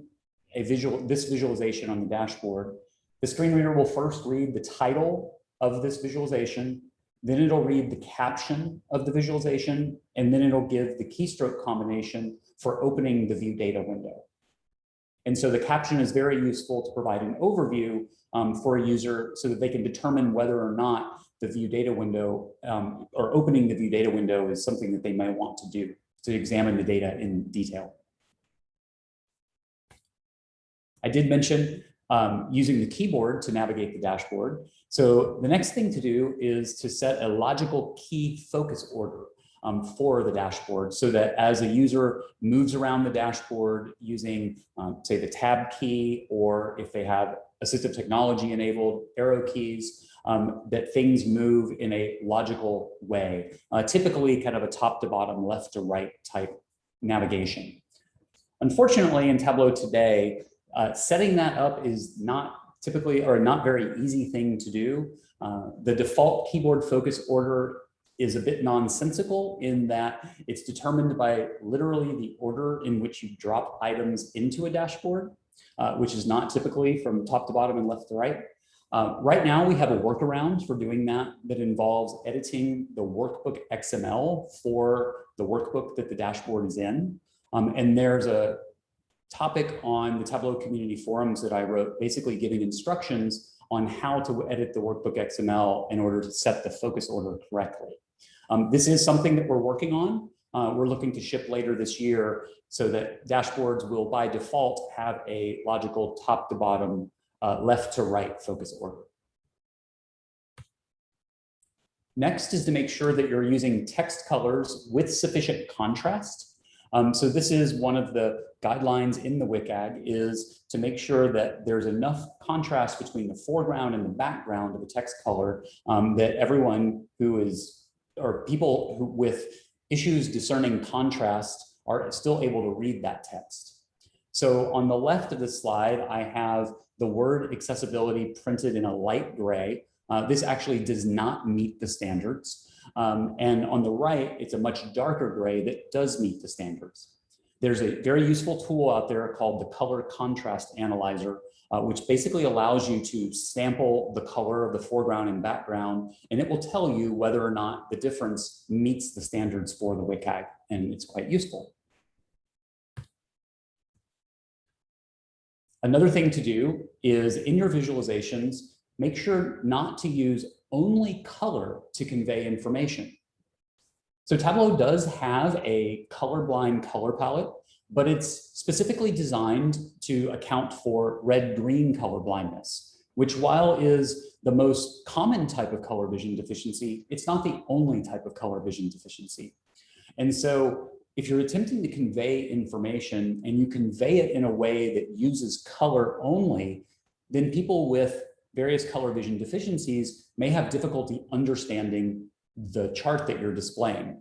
a visual, this visualization on the dashboard, the screen reader will first read the title of this visualization, then it'll read the caption of the visualization, and then it'll give the keystroke combination for opening the view data window. And so the caption is very useful to provide an overview um, for a user so that they can determine whether or not the view data window um, or opening the view data window is something that they might want to do to examine the data in detail. I did mention um, using the keyboard to navigate the dashboard. So the next thing to do is to set a logical key focus order um, for the dashboard so that as a user moves around the dashboard using, um, say, the tab key, or if they have assistive technology enabled arrow keys, um, that things move in a logical way, uh, typically kind of a top to bottom, left to right type navigation. Unfortunately, in Tableau today, uh, setting that up is not typically or not very easy thing to do. Uh, the default keyboard focus order is a bit nonsensical in that it's determined by literally the order in which you drop items into a dashboard, uh, which is not typically from top to bottom and left to right. Uh, right now, we have a workaround for doing that that involves editing the workbook XML for the workbook that the dashboard is in. Um, and there's a topic on the Tableau community forums that I wrote, basically giving instructions on how to edit the workbook XML in order to set the focus order correctly. Um, this is something that we're working on. uh, we're looking to ship later this year so that dashboards will by default have a logical top to bottom, uh, left to right focus order. Next is to make sure that you're using text colors with sufficient contrast. Um, so this is one of the guidelines in the WCAG is to make sure that there's enough contrast between the foreground and the background of the text color um, that everyone who is, or people who, with issues discerning contrast are still able to read that text. So on the left of the slide, I have the word accessibility printed in a light gray. Uh, this actually does not meet the standards. Um, and on the right, it's a much darker gray that does meet the standards. There's a very useful tool out there called the color contrast analyzer, uh, which basically allows you to sample the color of the foreground and background, and it will tell you whether or not the difference meets the standards for the WCAG, and it's quite useful. Another thing to do is in your visualizations, make sure not to use only color to convey information. So Tableau does have a colorblind color palette, but it's specifically designed to account for red-green color blindness, which while is the most common type of color vision deficiency, it's not the only type of color vision deficiency. And so if you're attempting to convey information and you convey it in a way that uses color only, then people with various color vision deficiencies may have difficulty understanding the chart that you're displaying.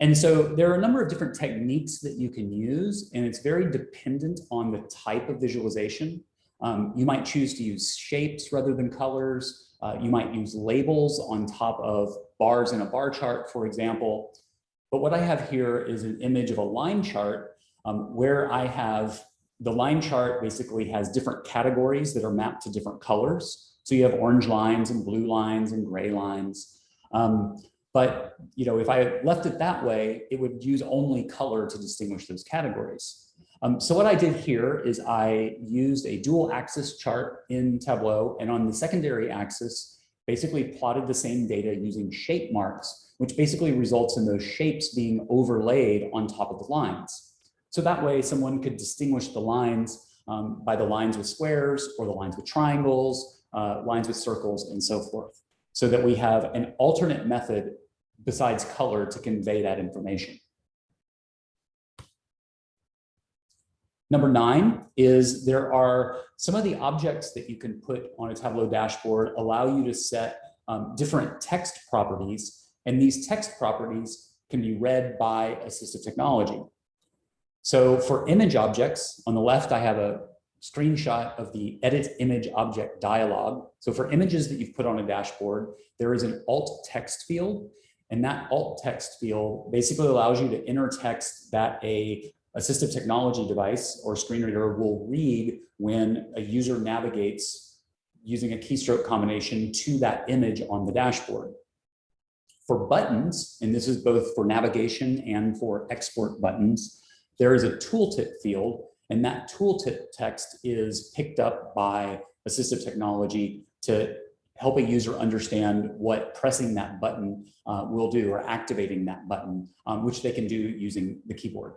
And so there are a number of different techniques that you can use, and it's very dependent on the type of visualization. Um, you might choose to use shapes rather than colors. Uh, you might use labels on top of bars in a bar chart, for example. But what I have here is an image of a line chart um, where I have the line chart basically has different categories that are mapped to different colors. So you have orange lines and blue lines and gray lines. Um, but you know, if I left it that way, it would use only color to distinguish those categories. Um, so what I did here is I used a dual axis chart in Tableau and on the secondary axis, basically plotted the same data using shape marks, which basically results in those shapes being overlaid on top of the lines. So that way someone could distinguish the lines um, by the lines with squares or the lines with triangles, uh, lines with circles and so forth. So that we have an alternate method besides color to convey that information. Number nine is there are some of the objects that you can put on a Tableau dashboard allow you to set um, different text properties, and these text properties can be read by assistive technology. So for image objects, on the left, I have a screenshot of the edit image object dialog. So for images that you've put on a dashboard, there is an alt text field. And that alt text field basically allows you to enter text that a assistive technology device or screen reader will read when a user navigates using a keystroke combination to that image on the dashboard. For buttons, and this is both for navigation and for export buttons, there is a tooltip field, and that tooltip text is picked up by assistive technology to help a user understand what pressing that button uh, will do or activating that button, um, which they can do using the keyboard.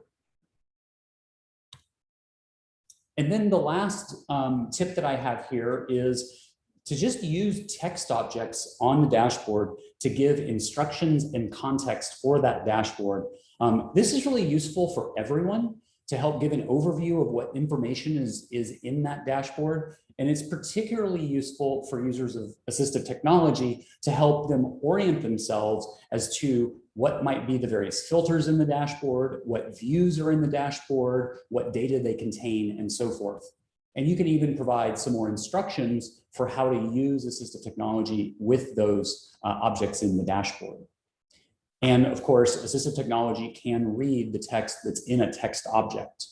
And then the last um, tip that I have here is to just use text objects on the dashboard to give instructions and context for that dashboard um, this is really useful for everyone to help give an overview of what information is, is in that dashboard. And it's particularly useful for users of assistive technology to help them orient themselves as to what might be the various filters in the dashboard, what views are in the dashboard, what data they contain, and so forth. And you can even provide some more instructions for how to use assistive technology with those uh, objects in the dashboard. And of course, assistive technology can read the text that's in a text object.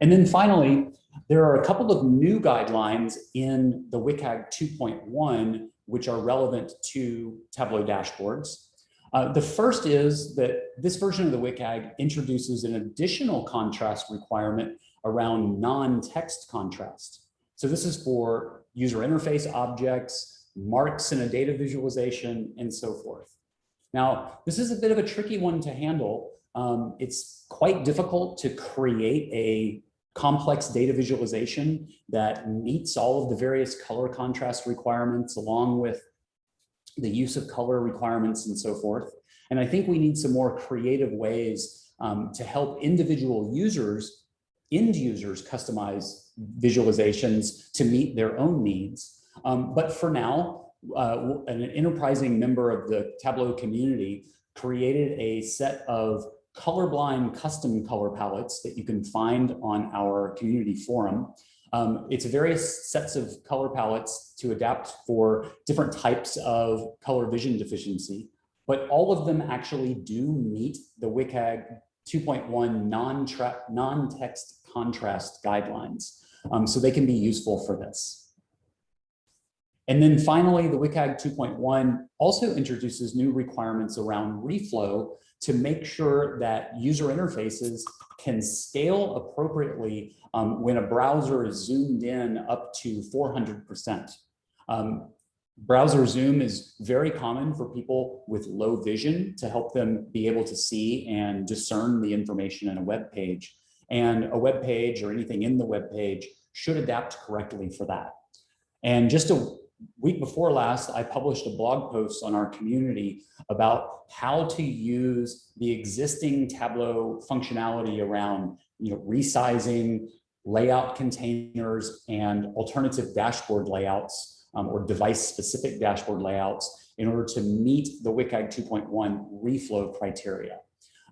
And then finally, there are a couple of new guidelines in the WCAG 2.1, which are relevant to Tableau dashboards. Uh, the first is that this version of the WCAG introduces an additional contrast requirement around non-text contrast. So this is for user interface objects, marks in a data visualization, and so forth. Now, this is a bit of a tricky one to handle. Um, it's quite difficult to create a complex data visualization that meets all of the various color contrast requirements along with the use of color requirements and so forth. And I think we need some more creative ways um, to help individual users, end users customize visualizations to meet their own needs. Um, but for now, uh, an enterprising member of the Tableau community created a set of colorblind custom color palettes that you can find on our community forum. Um, it's various sets of color palettes to adapt for different types of color vision deficiency, but all of them actually do meet the WCAG 2.1 non-text contrast guidelines. Um, so they can be useful for this. And then finally, the WCAG 2.1 also introduces new requirements around reflow to make sure that user interfaces can scale appropriately um, when a browser is zoomed in up to 400%. Um, browser zoom is very common for people with low vision to help them be able to see and discern the information in a web page. And a web page or anything in the web page should adapt correctly for that. And just a week before last, I published a blog post on our community about how to use the existing Tableau functionality around you know, resizing, layout containers, and alternative dashboard layouts um, or device-specific dashboard layouts in order to meet the WCAG 2.1 reflow criteria.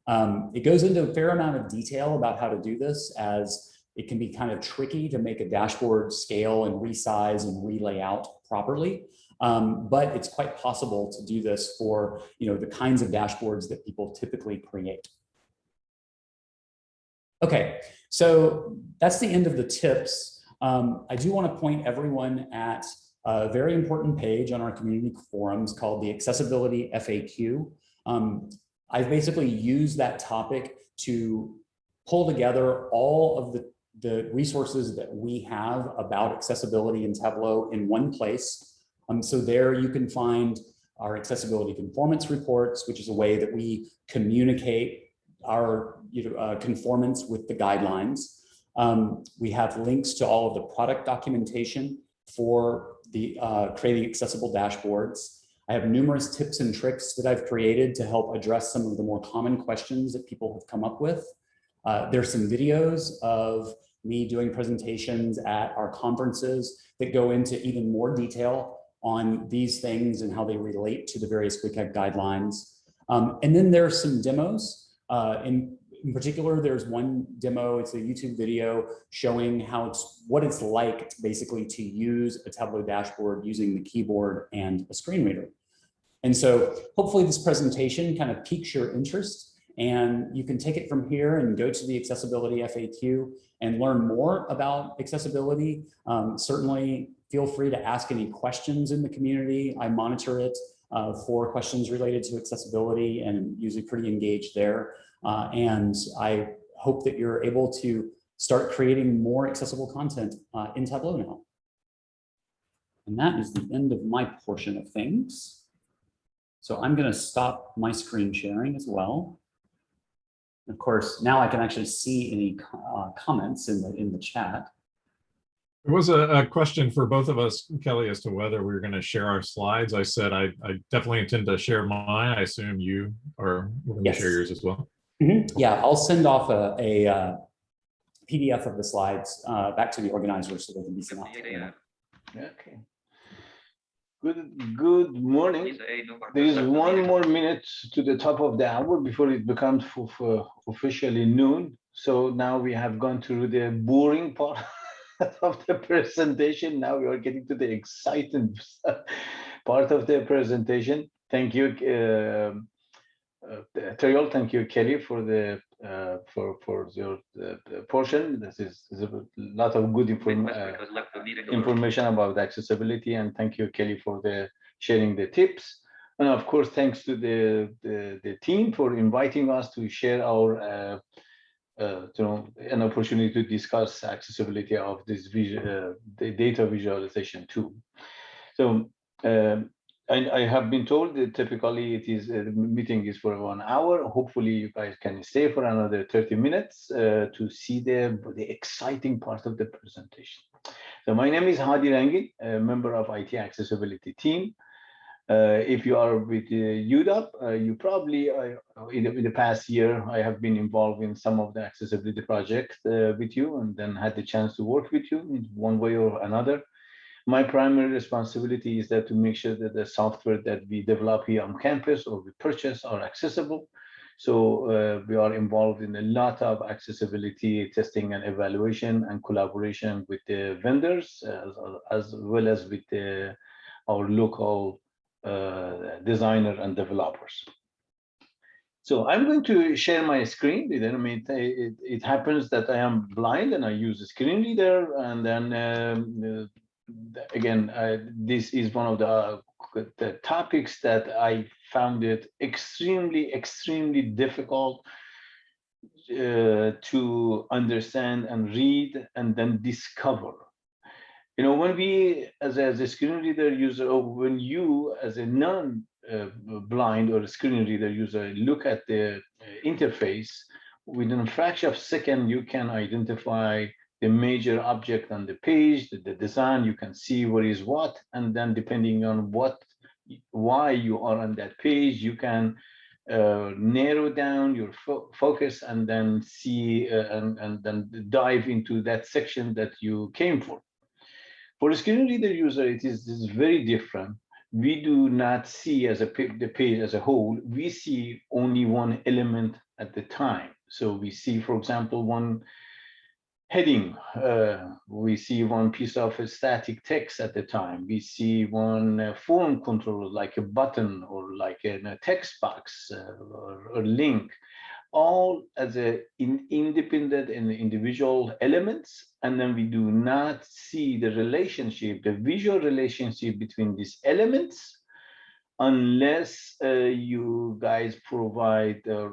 Um, it goes into a fair amount of detail about how to do this as it can be kind of tricky to make a dashboard scale and resize and relay out properly. Um, but it's quite possible to do this for you know, the kinds of dashboards that people typically create. Okay, so that's the end of the tips. Um, I do want to point everyone at a very important page on our community forums called the Accessibility FAQ. Um, I've basically used that topic to pull together all of the the resources that we have about accessibility in Tableau in one place. Um, so there you can find our accessibility conformance reports, which is a way that we communicate our you know, uh, conformance with the guidelines. Um, we have links to all of the product documentation for the uh, creating accessible dashboards. I have numerous tips and tricks that I've created to help address some of the more common questions that people have come up with. Uh, there's some videos of me doing presentations at our conferences that go into even more detail on these things and how they relate to the various WCAG guidelines. Um, and then there's some demos. Uh, in, in particular, there's one demo, it's a YouTube video showing how it's what it's like basically to use a Tableau dashboard using the keyboard and a screen reader. And so hopefully this presentation kind of piques your interest and you can take it from here and go to the accessibility FAQ and learn more about accessibility. Um, certainly feel free to ask any questions in the community. I monitor it uh, for questions related to accessibility and usually pretty engaged there. Uh, and I hope that you're able to start creating more accessible content uh, in Tableau now. And that is the end of my portion of things. So I'm going to stop my screen sharing as well. Of course, now I can actually see any uh, comments in the in the chat. There was a, a, question for both of us, Kelly, as to whether we were going to share our slides. I said I, I definitely intend to share mine. I assume you are going yes. to share yours as well. Mm -hmm. Yeah, I'll send off a, a uh, PDF of the slides uh, back to the organizers so they can be sent off. Okay. Good, good morning. There is one more minute to the top of the hour before it becomes officially noon. So now we have gone through the boring part <laughs> of the presentation. Now we are getting to the exciting <laughs> part of the presentation. Thank you, uh, uh, Thank you, Kelly, for the uh, for for your uh, portion. This is, is, a lot of good inform uh, information about accessibility, and thank you, Kelly, for the sharing the tips. And of course, thanks to the the, the team for inviting us to share our uh, uh, you know an opportunity to discuss accessibility of this visual, uh, the data visualization tool. So. Um, I, I have been told that typically it is, uh, the meeting is for one hour. Hopefully you guys can stay for another 30 minutes uh, to see the, the exciting part of the presentation. So my name is Hadi Rangin, a member of IT accessibility team. Uh, if you are with uh, uh, you probably, uh, in, the, in the past year, I have been involved in some of the accessibility projects uh, with you and then had the chance to work with you in one way or another. My primary responsibility is that to make sure that the software that we develop here on campus or we purchase are accessible. So uh, we are involved in a lot of accessibility testing and evaluation and collaboration with the vendors as, as well as with the, our local uh, designer and developers. So I'm going to share my screen. I mean, it, it, happens that I am blind and I use a screen reader. And then um, uh, again, uh, this is one of the, the topics that I found it extremely, extremely difficult uh, to understand and read and then discover. You know, when we, as, as a screen reader user, or when you, as a non-blind or a screen reader user, look at the uh, interface, within a fraction of a second, you can identify the major object on the page, the, the design, you can see what is what, and then depending on what, why you are on that page, you can uh, narrow down your fo focus and then see uh, and, and then dive into that section that you came for. For a screen reader user, it is, is very different. We do not see as a the page as a whole. We see only one element at the time. So we see, for example, one heading. Uh, we see one piece of static text at the time. We see one uh, form control, like a button or like a, a text box uh, or, or link all as a in independent and individual elements and then we do not see the relationship the visual relationship between these elements unless uh, you guys provide uh,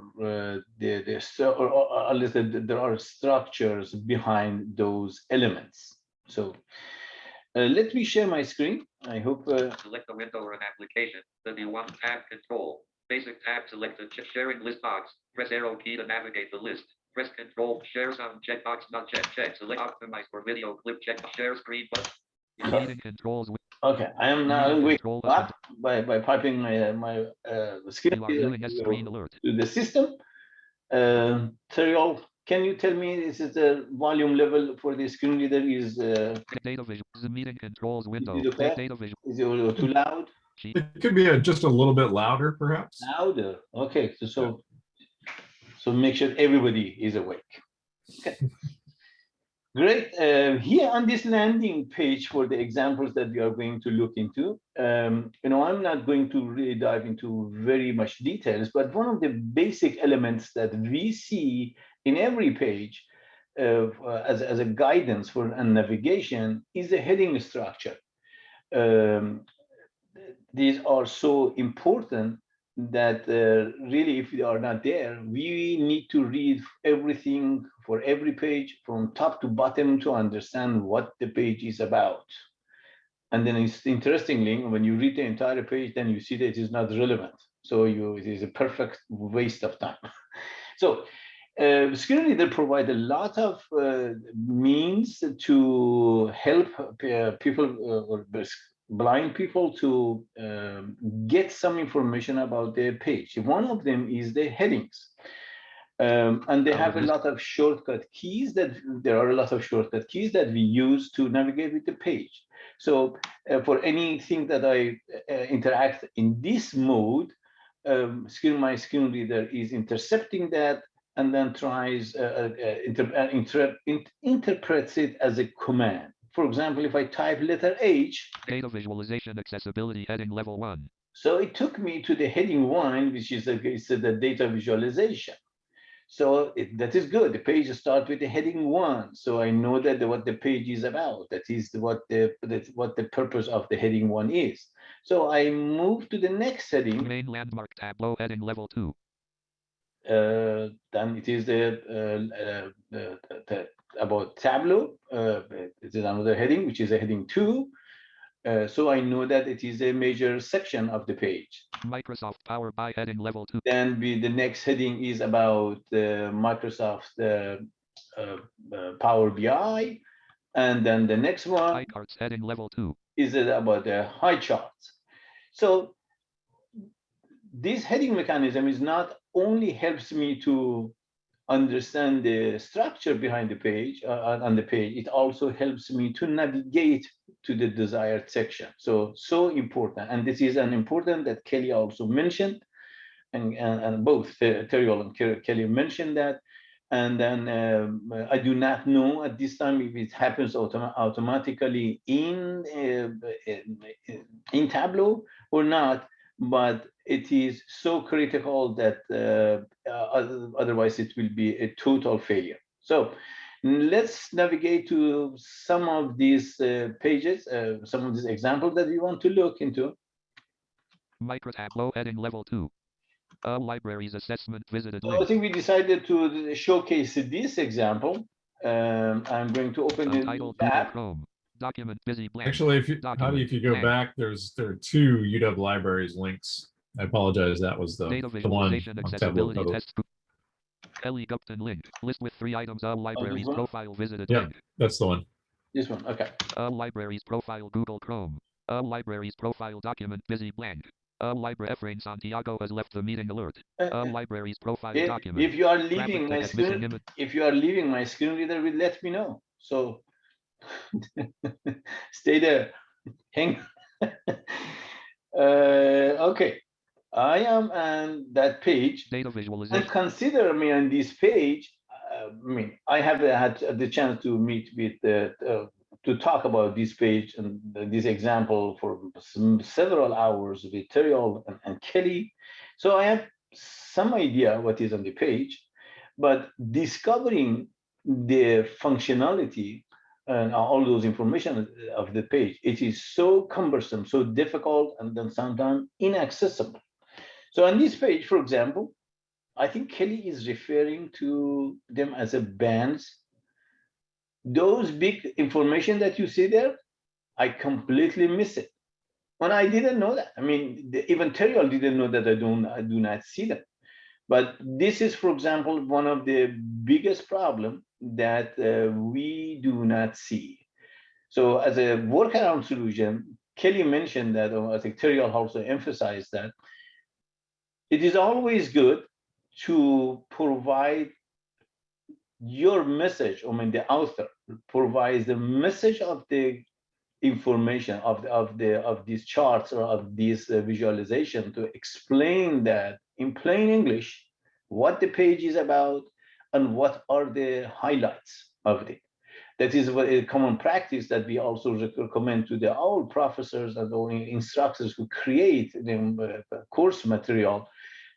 the the or, or unless there are structures behind those elements so uh, let me share my screen i hope uh, select a window or an application then you want tab control Basic tab selected. Sharing list box. Press arrow key to navigate the list. Press control. Share sound checkbox not check. Check. Select optimize for video clip. Check share screen button. Meeting controls. Okay, I am now going up by by piping my uh, my uh, skill to, to the system. Uh, Terrill, can you tell me this is it the volume level for the screen reader is uh, data visual the meeting controls window is it, okay? data visual. is it too loud? It could be a, just a little bit louder, perhaps. Louder. Okay, so so, so make sure everybody is awake. Okay. <laughs> Great. Uh, here on this landing page for the examples that we are going to look into, um, you know, I'm not going to really dive into very much details, but one of the basic elements that we see in every page uh, as, as a guidance for navigation is a heading structure. Um, these are so important that uh, really if they are not there we need to read everything for every page from top to bottom to understand what the page is about. And then it's interestingly when you read the entire page then you see that it is not relevant. So you it is a perfect waste of time. <laughs> So uh, screen reader provide a lot of uh, means to help uh, people uh, or blind people to um, get some information about their page. One of them is the headings. Um, and they have a lot of shortcut keys that there are a lot of shortcut keys that we use to navigate with the page. So uh, for anything that I uh, interact in this mode, um, screen my screen reader is intercepting that and then tries uh, uh, uh inter uh, inter interprets it as a command for example, if I type letter H. Data visualization accessibility heading level one. So it took me to the heading one, which is the, the data visualization. So it, that is good. The page starts with the heading one. So I know that the, what the page is about. That is what the that what the purpose of the heading one is. So I move to the next heading. Main landmark Tableau heading level two. Uh, then it is the, uh, uh, the, the about Tableau. Uh, it is another heading, which is a heading two. Uh, so I know that it is a major section of the page. Microsoft Power BI heading level two. Then we, the next heading is about uh, Microsoft uh, uh, uh, Power BI. And then the next one Highcharts heading level two. is it about the Highcharts. So this heading mechanism is not only helps me to understand the structure behind the page uh, on the page, it also helps me to navigate to the desired section. So, so important. And this is an important that Kelly also mentioned. And, and, and both Terry and Kelly mentioned that. And then um, I do not know at this time if it happens autom automatically in, uh, in Tableau or not, but it is so critical that uh, uh, otherwise it will be a total failure. So let's navigate to some of these uh, pages, uh, some of these examples that we want to look into. Microtableau heading level two. Uh, libraries assessment visited So I think we decided to showcase this example. Um, I'm going to open the Untitled new Google tab. Chrome. Document busy blank. Actually, if you, how do you, if you go Document. back, there's, there are two UW libraries links. I apologize, that was the, Data the one visualization on accessibility test. Kelly Gupton link. List with three items. All libraries one? profile visited Yeah. link. That's the one. This one, okay. All libraries profile Google Chrome. All libraries profile document busy blank. All library Efrain Santiago has left the meeting alert. Uh, All libraries profile If, document. if you are leaving my screen, image. if you are leaving my screen reader, will let me know. So <laughs> stay there. Hang. <laughs> uh, okay, I am on that page. Data visualization. And consider me on this page. uh, I mean, I have had the chance to meet with the uh, to talk about this page and this example for several hours with Terrill and, and Kelly. So I have some idea what is on the page, but discovering the functionality and all those information of the page, it is so cumbersome, so difficult, and then sometimes inaccessible. So on this page, for example, I think Kelly is referring to them as a bands. Those big information that you see there, I completely miss it. And I didn't know that. I mean, the- even Terrill didn't know that I don't, I do not see them. But this is, for example, one of the biggest problem that uh, we do not see. So as a workaround solution, Kelly mentioned that, or I think Terrill also emphasized that, it is always good to provide your message, I mean, the author provides the message of the information of the, of the of these charts or of this uh, visualization to explain that in plain English what the page is about and what are the highlights of it. That is a common practice that we also recommend to the all professors and all instructors who create the uh, course material,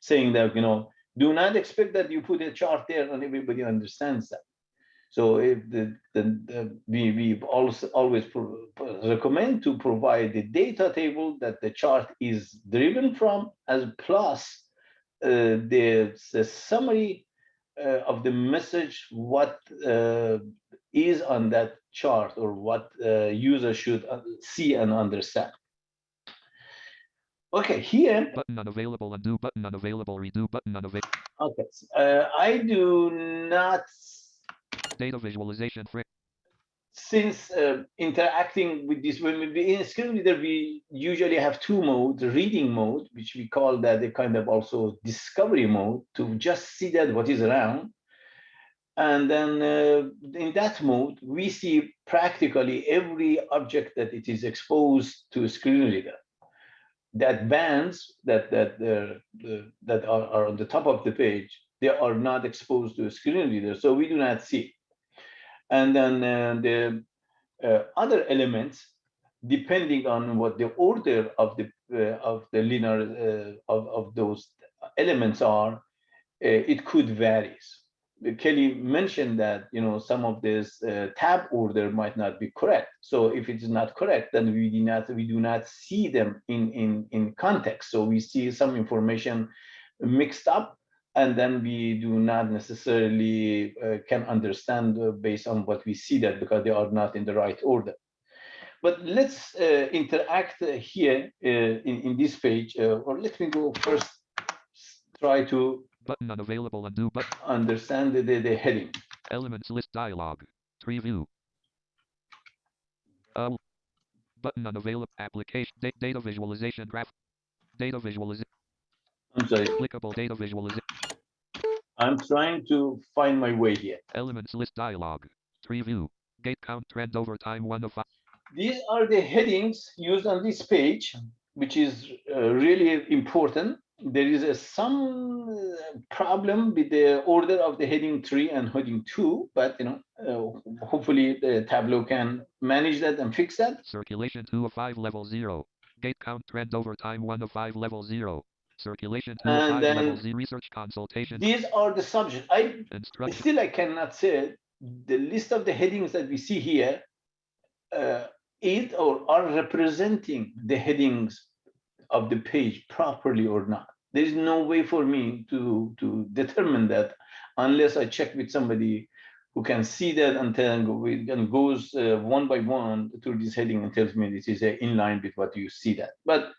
saying that you know do not expect that you put a chart there and everybody understands that. So if the, the, the we we also always recommend to provide the data table that the chart is driven from, as plus uh, the, the summary uh, of the message, what uh, is on that chart or what uh, user should uh, see and understand. Okay, here Button unavailable. Undo button unavailable. Redo button unavailable. Okay, uh, I do not, Data visualization frame. since uh, interacting with this, when we in screen reader, we usually have two modes, reading mode, which we call that a kind of also discovery mode to just see that what is around. And then uh, in that mode, we see practically every object that it is exposed to a screen reader. That bands that that uh, the, that are, are on the top of the page, they are not exposed to a screen reader, so we do not see. And then uh, the uh, other elements, depending on what the order of the uh, of the linear uh, of of those elements are, uh, it could varies. Kelly mentioned that you know some of this uh, tab order might not be correct. So if it is not correct, then we do not we do not see them in in in context. So we see some information mixed up, and then we do not necessarily uh, can understand uh, based on what we see that because they are not in the right order. But let's uh, interact uh, here uh, in, in this page, or let me go first, try to Button unavailable. Undo button. understand the, the, the heading. Elements list dialog. Tree view. Uh, button unavailable. Application. Da- data visualization graph. Data visualization. I'm sorry, Clickable data visualization. I'm trying to find my way here. Elements list dialog. Tree view. Gate count trend over time one of five. These are the headings used on this page, which is uh, really important. There is a, some uh, problem with the order of the heading three and heading two, but you know, uh, hopefully the Tableau can manage that and fix that. Circulation 2 of 5 level 0. Gate count trend over time 1 of 5 level 0. Circulation 2 of And 5 level then 0. Research consultation. These are the subjects. I still I cannot say the list of the headings that we see here uh, is or are representing the headings of the page properly or not. There is no way for me to to <laughs> determine that unless I check with somebody who can see that and go and goes uh, one by one through this heading and tells me this is uh, in line with what you see that. But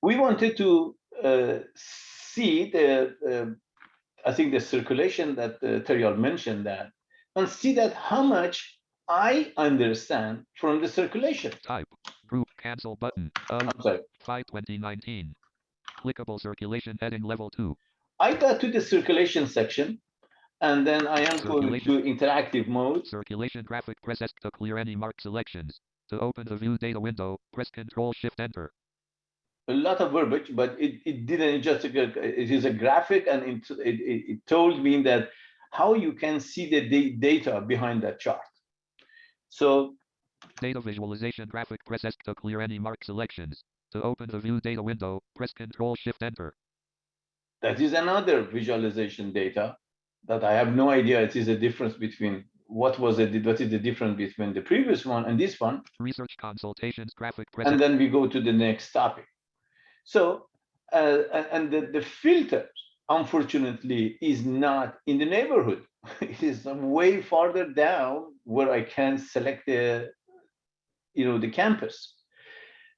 we wanted to uh, see the uh, I think the circulation that uh, Terrill mentioned that, and see that how much I understand from the circulation. Type. Group cancel button. Um, I'm 5 2019. Clickable circulation heading level 2. I got to the circulation section, and then I am going to interactive mode. Circulation graphic press S to clear any marked selections. To open the view data window, press Control Shift Enter. A lot of verbiage, but it, it didn't just, it is a graphic and it, it it told me that how you can see the data behind that chart. So Data visualization graphic press S to clear any marked selections. To open the view data window, press Control Shift Enter. that is another visualization data that I have no idea it is a difference between what was it, what is the difference between the previous one and this one. Research consultations graphic press and then we go to the next topic. So, uh, and, the, the filter, unfortunately, is not in the neighborhood. <laughs> it is way farther down where I can select the, you know, the campus.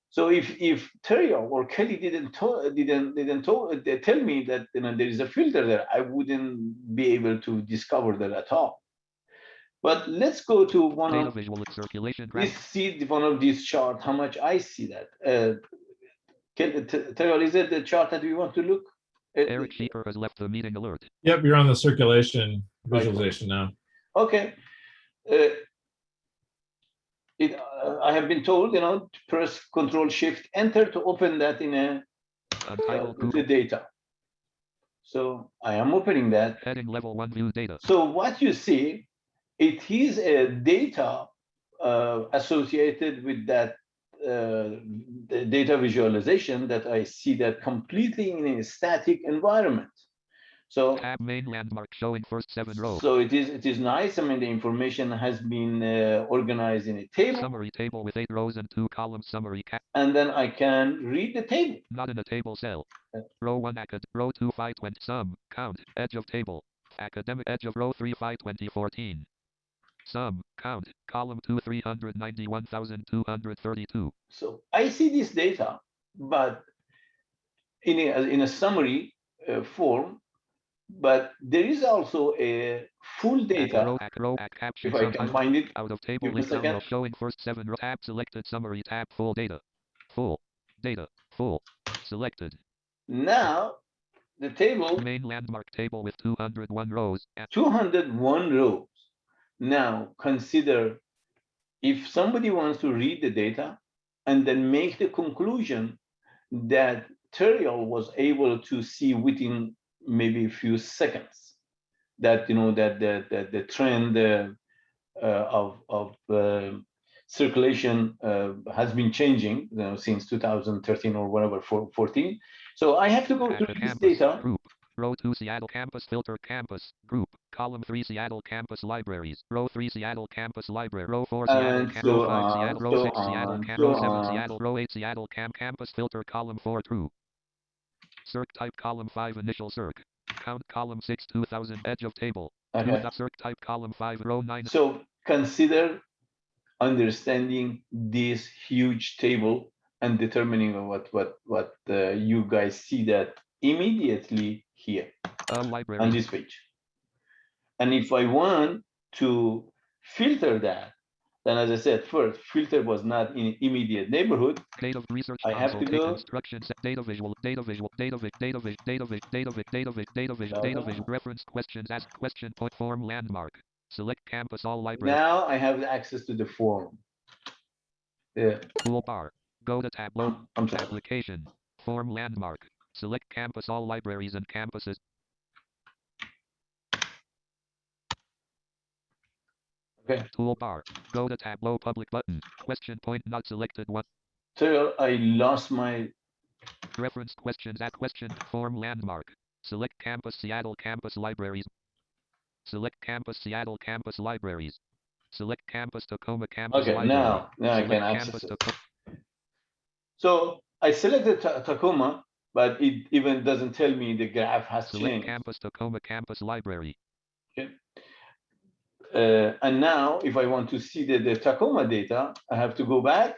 So if if Terrill or Kelly didn't to, didn't didn't to, they tell me that you know there is a filter there, I wouldn't be able to discover that at all. But let's go to one Data of visual circulation this graphic. see one of these chart, how much I see that. Uh, can, T- is it the chart that we want to look? Uh, Eric Sheeper has left the meeting alert. Yep, you're on the circulation visualization now. Okay. Uh, It, uh, I have been told, you know, to press Control Shift Enter to open that in a, uh, the data. So I am opening that. Heading level 1 view data. So what you see, it is a data uh, associated with that uh, data visualization that I see that completely in a static environment. So Tab main landmark showing first 7 row. so it is it is nice. I mean, the information has been uh, organized in a table, Summary table with 8 rows and 2 columns. Summary and then I can read the table. Not in a table cell. Uh. Row 1 acad. Row 2 5 20. Sum. Count. Edge of table. Academic edge of row 3 5 2014. Sum. Count. Column 2 391,232. So I see this data, but in a, in a summary uh, form, but there is also a full data, Row, row, if I can find it. Out of table Give me a list second. showing first 7 row. Tab selected summary. Tab full data. Full. Data. Full. Selected. Now, the table, Main landmark table with 201 rows. At 201 rows. Now, consider if somebody wants to read the data and then make the conclusion that Terrill was able to see within maybe a few seconds that, you know, that the, the, the trend uh, uh, of, of uh, circulation uh, has been changing, you know, since 2013 or whatever, four- 14. So I have to go through this data. Group. Row 2 Seattle Campus Filter Campus. Group. Column 3 Seattle Campus Libraries. Row 3 Seattle Campus Library. Row 4 Seattle And Cam. so Row 5 Seattle. Row so 6 Seattle on, Cam. so Row 7. Seattle. Row 8 Seattle Cam. Campus Filter. Column 4 True. Circ type column 5 initial circ. Count column 6 2000 edge of table. Okay. Circ type column 5 row 9 So consider understanding this huge table and determining what what what uh, you guys see that immediately here on this page. And if I want to filter that, then as I said, first, filter was not in immediate neighborhood. Data research I have to go- instructions, data visual, data visual, data vis, data vis, data vis, data vis, data vis, data visual, data visual, reference questions, ask question point form landmark. Select campus all library Now I have access to the form. Yeah, toolbar. Go to Tableau, I'm, I'm sorry. application, form landmark. Select campus all libraries and campuses. Okay. Toolbar. Go to Tableau public button. Question point not selected one. So I lost my, Reference questions at question form landmark. Select campus Seattle campus libraries. Select campus Seattle campus libraries. Select campus Tacoma campus okay, library. now, now I can access it. Taco- So I selected Ta- Tacoma, but it even doesn't tell me the graph has Select changed. campus Tacoma campus library. Uh, and now if I want to see the, the Tacoma data, I have to go back.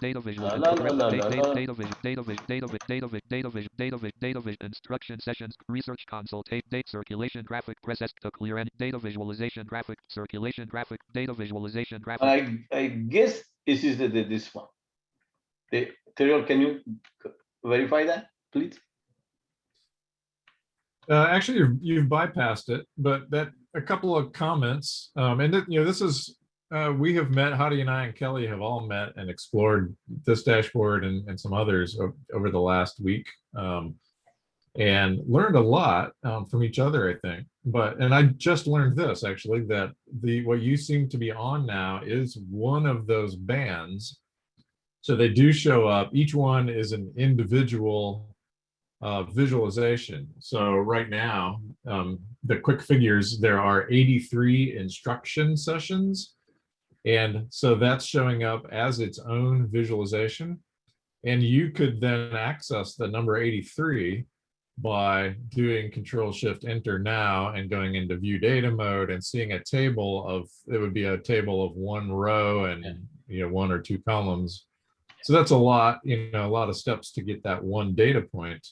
Data visual. La, and la, correct- la, la, da- la, da- la. Data vision. Data vision. Data vision. Data vision. Data vision. Data vision. Data vision. Instruction sessions. Research consultate. Date circulation graphic. Press S to clear and data visualization graphic. Circulation graphic. Data visualization graphic. And I, I guess this is the, the this one. The, Terrill, can you c- verify that, please? Uh, actually, you've, you've bypassed it, but that a couple of comments, um, and you know, this is, uh, we have met, Hadi and I and Kelly have all met and explored this dashboard and, and some others over the last week. Um, and learned a lot um, from each other, I think. But, and I just learned this actually, that the, what you seem to be on now is one of those bands. So they do show up. Each one is an individual uh, visualization. So right now, um, the quick figures, there are 83 instruction sessions. And so that's showing up as its own visualization. And you could then access the number 83 by doing control shift enter now and going into view data mode and seeing a table of, it would be a table of one row and, you know, one or two columns. So that's a lot, you know, a lot of steps to get that one data point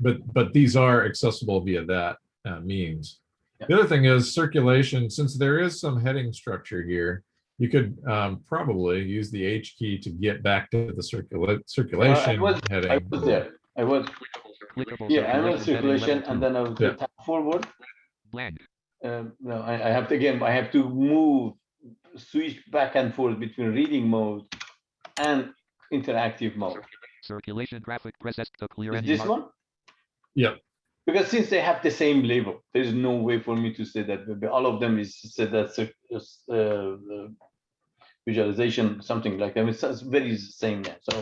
but but these are accessible via that uh, means. The other thing is circulation. Since there is some heading structure here, you could um, probably use the H key to get back to the circula circulation was- I heading. was there. I was, Clickable yeah, I'm in circulation heading circulation level and then I was Yeah. tap forward. Blank. Um, no, I, I have to, again, I have to move, switch back and forth between reading mode and interactive mode. Circulation graphic. Press S to clear Is any this mark- one? Yep. Because since they have the same label, there is no way for me to say that all of them is said that cir- uh, uh, visualization, something like that. It's it's very same name. So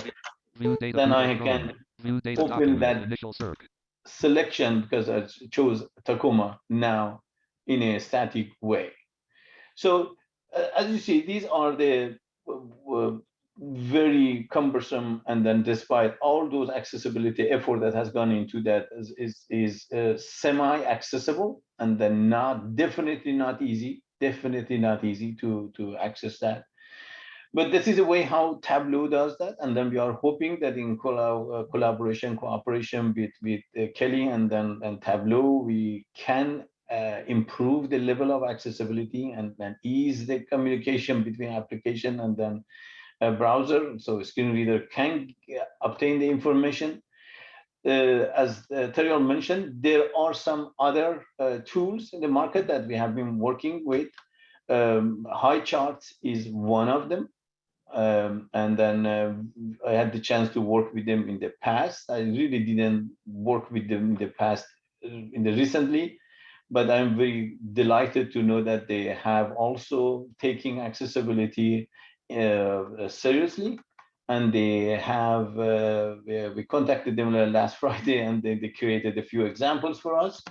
then I can open that- selection because I chose Tacoma now in a static way. So uh, as you see, these are the uh, very cumbersome and then despite all those accessibility effort that has gone into that is is, is uh, semi-accessible and then not definitely not easy, definitely not easy to to access that. But this is a way how Tableau does that, and then we are hoping that in collab, uh, collaboration, cooperation with with uh, Kelly and then and Tableau, we can uh, improve the level of accessibility and then ease the communication between application and then a browser, so screen reader can obtain the information. Uh, as uh, Terrill mentioned, there are some other uh, tools in the market that we have been working with. Um, Highcharts is one of them. Um, and then uh, I had the chance to work with them in the past. I really didn't work with them in the past, uh, in the recently, but I'm very delighted to know that they have also taking accessibility seriously. And they have, uh, we we contacted them <laughs> last Friday and they, they created a few examples for us.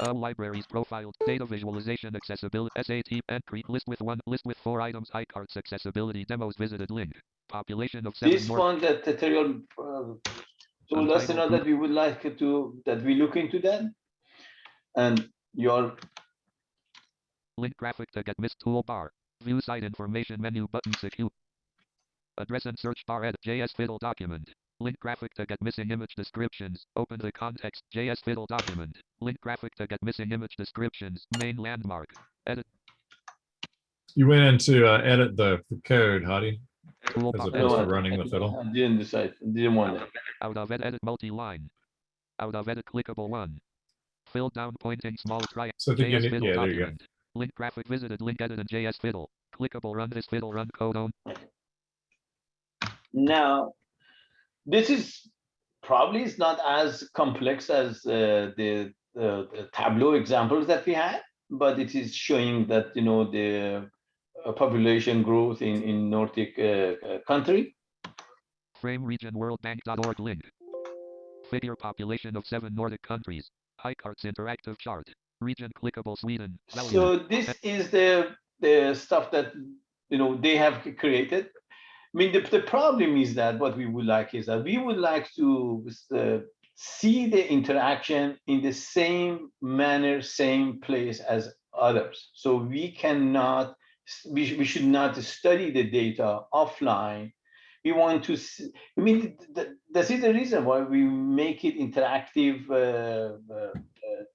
Libraries profiled. Data visualization accessibility. SAT entry. List with one. List with four items. Highcharts accessibility. Demos visited link. Population of seven This more. one that Terrill uh, told us you know, that we would like to, that we look into that. And your Link graphic to get missed toolbar. View site information menu button secure. Address and search bar edit JS Fiddle document. Link graphic to get missing image descriptions. Open the context JS Fiddle document. Link graphic to get missing image descriptions. Main landmark. Edit You went in to uh, edit the the code, Hadi, tool as opposed to running the fiddle. I didn't decide, didn't want it. Out of edit, edit multi-line. Out of edit clickable one. Fill down pointing small triangle. So I JS Fiddle yeah, there you go. document. Link graphic visited link edit and JS Fiddle. Clickable run this fiddle run code on. Now, this is probably is not as complex as uh, the, the the Tableau examples that we had, but it is showing that you know the uh, population growth in in Nordic uh, uh, country. Frame region worldbank.org link. Figure population of seven Nordic countries. Highcharts interactive chart. Region clickable Sweden. So this is the the stuff that you know they have created. I mean, the, the problem is that what we would like is that we would like to uh, see the interaction in the same manner, same place as others. So we cannot, we, sh- we should not study the data offline. We want to, see, I mean, th- th- this is the reason why we make it interactive uh, uh, uh,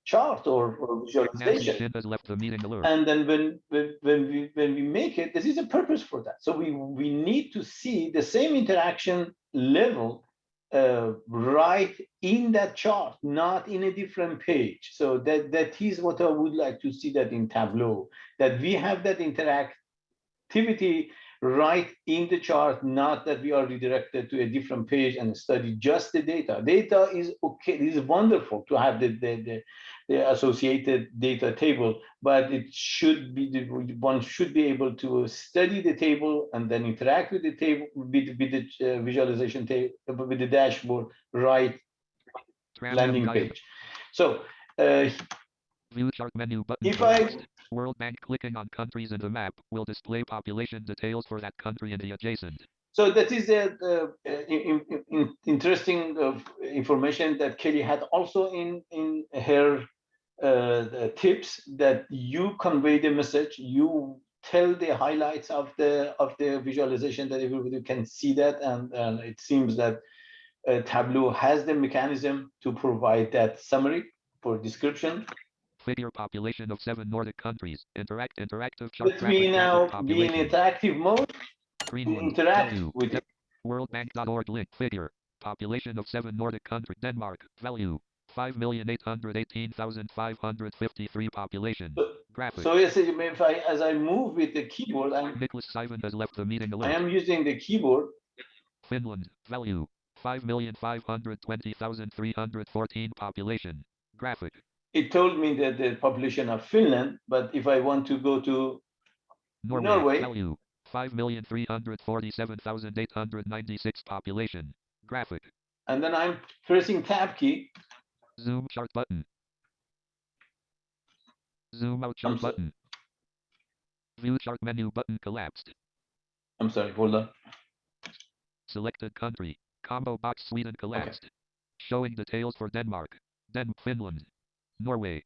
chart or, or visualization. Shin has left the. And then when, when, when we, when we make it, this is a purpose for that. So we, we need to see the same interaction level uh, right in that chart, not in a different page. So that, that is what I would like to see that in Tableau, that we have that interactivity right in the chart, not that we are redirected to a different page and study just the data. Data is okay, it is wonderful to have the, the, the, the associated data table, but it should be, the one should be able to study the table and then interact with the table, with, with the uh, visualization table, with the dashboard, right landing page. So uh, View chart menu button. if I. World Bank clicking on countries in the map will display population details for that country and the adjacent. So that is the, uh, in, in- in- interesting of information that Kelly had also in in her uh, tips that you convey the message, you tell the highlights of the of the visualization that everybody can see that, and, and it seems that uh, Tableau has the mechanism to provide that summary for description. Figure population of seven Nordic countries. Interact interactive chart. Let me now be in interactive mode Greenland. interact Value. with it. Worldbank.org link figure. Population of seven Nordic countries. Denmark. Value. 5,818,553 population. So- Graphic. So yes, if I as I move with the keyboard, I'm Nicholas Sivan has left the meeting I am using the keyboard Finland. Value. 5,520,314 population. Graphic. It told me that the population of Finland, but if I want to go to, Norway. Norway. Value. 5,347,896 population. Graphic. and then I'm pressing tab key, Zoom chart button. Zoom out chart I'm so- button. View chart menu button collapsed. I'm sorry, hold on. Selected country. Combo box Sweden collapsed. Showing details for Denmark. Den Finland. Norway.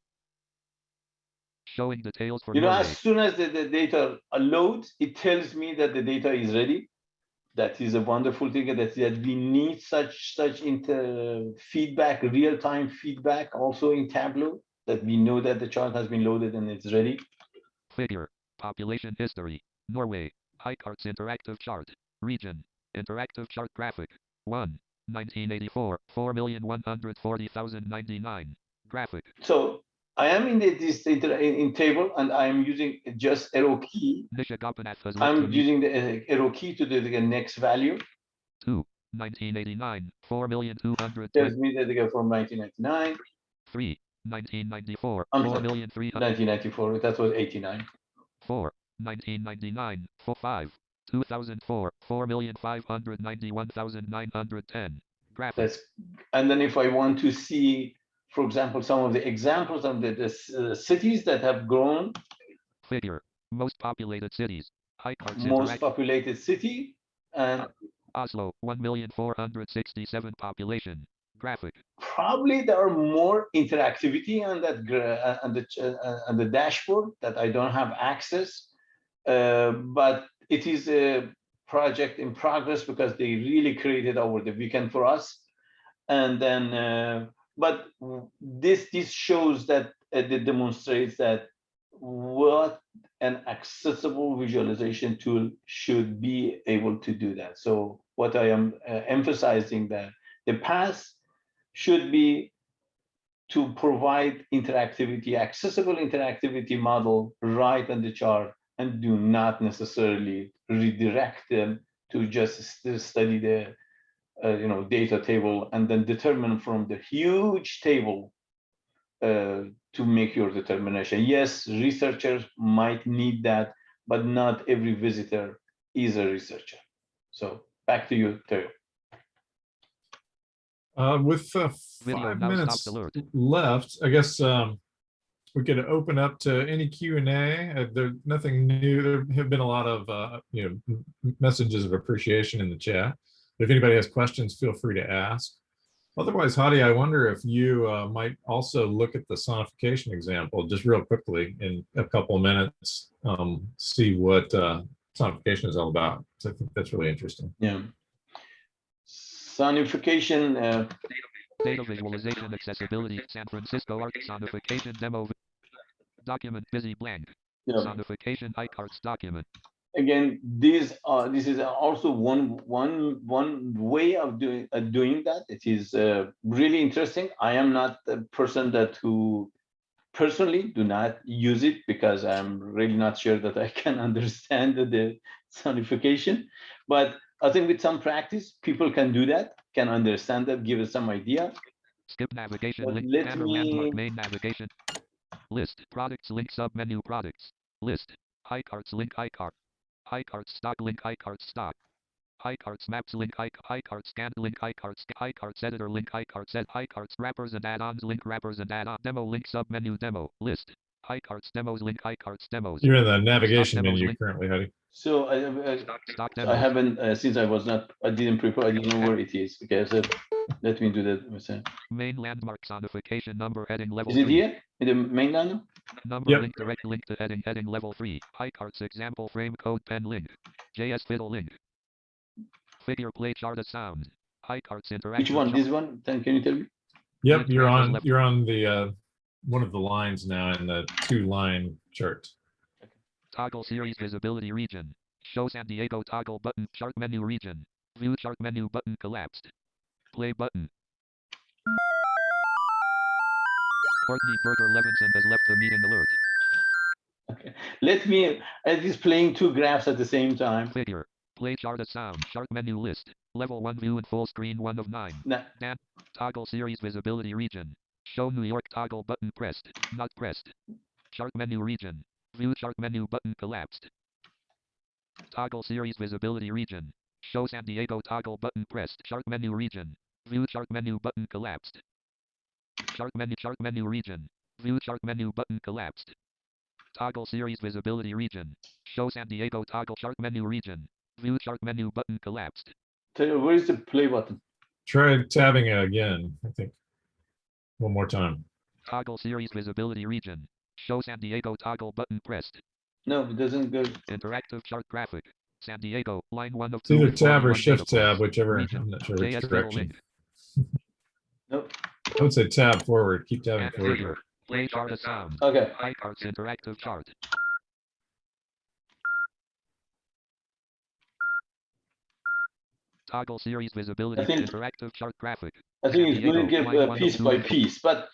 Showing details for You know, Norway. as soon as the, the data loads, it tells me that the data is ready. That is a wonderful thing that, that we need such, such inter feedback, real-time feedback also in Tableau, that we know that the chart has been loaded and it's ready. Figure. Population history. Norway. Highcharts interactive chart. Region. Interactive chart graphic. 1. 1984. 4,140,099. Graphic. So I am in the, this in, in table and I'm using just arrow key. Nisha Gopinath has I'm using the uh, arrow key to the, the next value. 2. 1989. 4,220. Tells me that they go from 1999, 3. 1994. I'm sorry, 4,300. 1994, that was 89. 4. 1999. 4. 5. 2004. 4,591,910. Graphic. That's, and then if I want to see, for example, some of the examples of the, the uh, cities that have grown, Figure. Most populated cities. Most populated city, and Oslo. 1,467 population. Graphic. probably there are more interactivity on that, uh, on the, uh, on the dashboard that I don't have access. Uh, but it is a project in progress because they really created over the weekend for us. And then, uh, but this this shows that uh, it demonstrates that what an accessible visualization tool should be able to do that. So what I am uh, emphasizing that the path should be to provide interactivity, accessible interactivity model right on the chart and do not necessarily redirect them to just st- study the uh, you know data table and then determine from the huge table uh, to make your determination. Yes, researchers might need that, but not every visitor is a researcher. So back to you, Theo. Uh, with uh, five minutes left, I guess um, we could open up to any Q and A. Uh, There's nothing new. There have been a lot of uh, you know messages of appreciation in the chat. If anybody has questions, feel free to ask. Otherwise, Hadi, I wonder if you uh, might also look at the sonification example just real quickly in a couple of minutes, um, see what uh, sonification is all about. So I think that's really interesting. Yeah. Sonification, uh, Data visualization accessibility San Francisco art sonification demo. Document busy blank. yeah. Sonification Highcharts document. Again, these are this is also one one one way of doing uh, doing that. It is uh, really interesting. I am not the person that who personally do not use it because I'm really not sure that I can <laughs> understand the, sonification. But I think with some practice, people can do that, can understand that, give us some idea. Skip navigation But link. let Banner landmark me- main navigation. List products link sub menu products. List Highcharts link iCard. Highcharts stock link Highcharts stock. Highcharts maps link iC- Highcharts scanned link Highcharts sc- Highcharts editor link Highcharts set Highcharts wrappers and add-ons link wrappers and add-on demo link sub menu demo list Highcharts demos link Highcharts demos. You're in the navigation demos menu link. currently, Hadi. So I, I, Stock I haven't uh, since I was not I didn't prepare. I didn't know where it is. Okay, so let me do that. myself. Main landmark sonification number heading level Is it three. here in the main mainland? Number Yep. link direct link to heading heading level 3. Highcharts example frame CodePen link. JS fiddle link. Figure play chart of sound. Highcharts interactive. Which one? chart- This one? Then can you tell me? Yep, you're on, you're on the, uh, one of the lines now in the two line chart. Toggle series visibility region. Show San Diego toggle button chart menu region. View chart menu button collapsed. Play button. Courtney Berger Levinson has left the meeting alert. Okay. Let me, at least playing two graphs at the same time. Figure. Play chart of sound. Chart menu list. Level 1 view and full screen 1 of 9. Now, Toggle series visibility region. Show New York toggle button pressed. Not pressed. Chart menu region. View chart menu button collapsed. Toggle series visibility region. Show San Diego toggle button pressed. Chart menu region. View chart menu button collapsed. Chart menu chart menu region. View chart menu button collapsed. Toggle series visibility region. Show San Diego toggle chart menu region. View chart menu button collapsed. where is the play button? Try tabbing it again, I think. One more time. Toggle series visibility region. Show San Diego toggle button pressed. No, it doesn't go. Interactive chart graphic. San Diego, line 1 of It's 2. either tab or shift tab, whichever, Region. I'm not sure which JS direction. link. <laughs> Nope. I would say tab forward, keep tabbing forward. Play chart of sound. Okay. Highcharts interactive chart. Toggle series visibility. think- Interactive chart graphic. I think it's going to give uh, piece by piece, but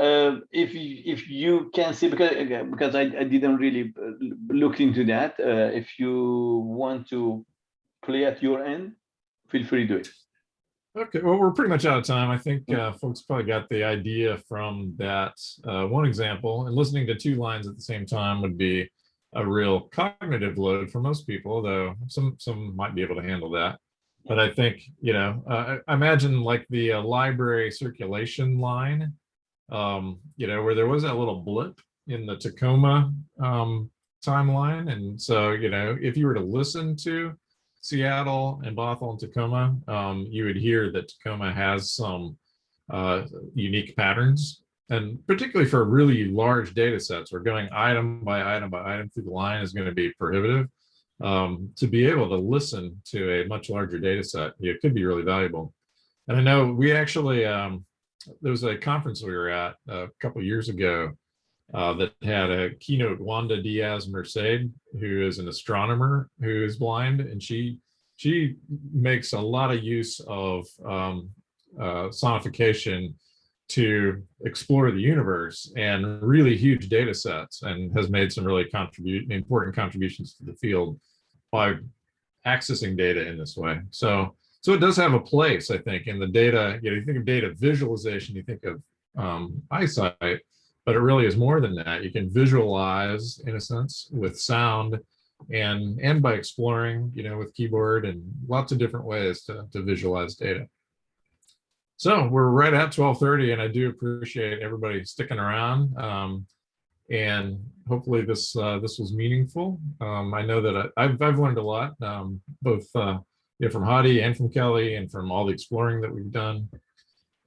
uh, if you, if you can see, because because I, I didn't really uh, look into that, uh, if you want to play at your end, feel free to do it. Okay, well, we're pretty much out of time. I think uh, folks probably got the idea from that uh, one example. And listening to two lines at the same time would be a real cognitive load for most people, though some some might be able to handle that. But I think you know, uh, I- imagine like the uh, library circulation line, um, you know, where there was that little blip in the Tacoma um, timeline, and so you know, if you were to listen to Seattle and Bothell and Tacoma, um, you would hear that Tacoma has some uh, unique patterns and particularly for really large data sets, where going item by item by item through the line is going to be prohibitive. Um, to be able to listen to a much larger data set, it could be really valuable. And I know we actually, um, there was a conference we were at a couple years ago uh, that had a keynote Wanda Diaz Merced, who is an astronomer who is blind, and she she makes a lot of use of um, uh, sonification to explore the universe and really huge data sets and has made some really contribute important contributions to the field by accessing data in this way. So, so it does have a place, I think, in the data, you know, you think of data visualization, you think of um, eyesight, but it really is more than that. You can visualize in a sense with sound and, and by exploring, you know, with keyboard and lots of different ways to, to visualize data. So we're right at 1230 and I do appreciate everybody sticking around. Um, and hopefully this uh, this was meaningful. Um, I know that I, have I've learned a lot, um, both uh, know, from Hadi and from Kelly and from all the exploring that we've done.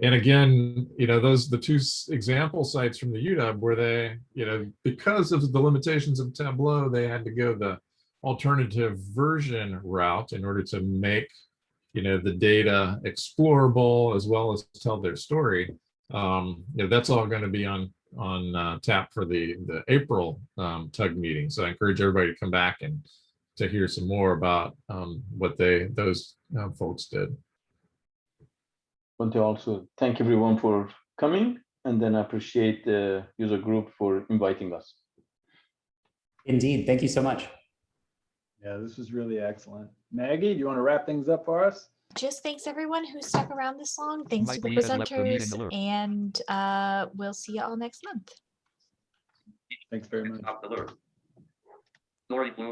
And again, you know, those the two example sites from the UW where they, you know, because of the limitations of Tableau, they had to go the alternative version route in order to make, you know, the data explorable as well as tell their story. Um, you know, that's all going to be on on uh, tap for the the April um, tug meeting. So I encourage everybody to come back and to hear some more about um, what they those uh, folks did. Want to also thank everyone for coming, and then i appreciate the user group for inviting us. Indeed. Thank you so much. Yeah, this was really excellent. Maggie, do you want to wrap things up for us? Just thanks everyone who stuck around this long. Thanks to the we had left the meeting presenters and uh, we'll see you all next month. Thanks very much. Stop. Lori Bloom.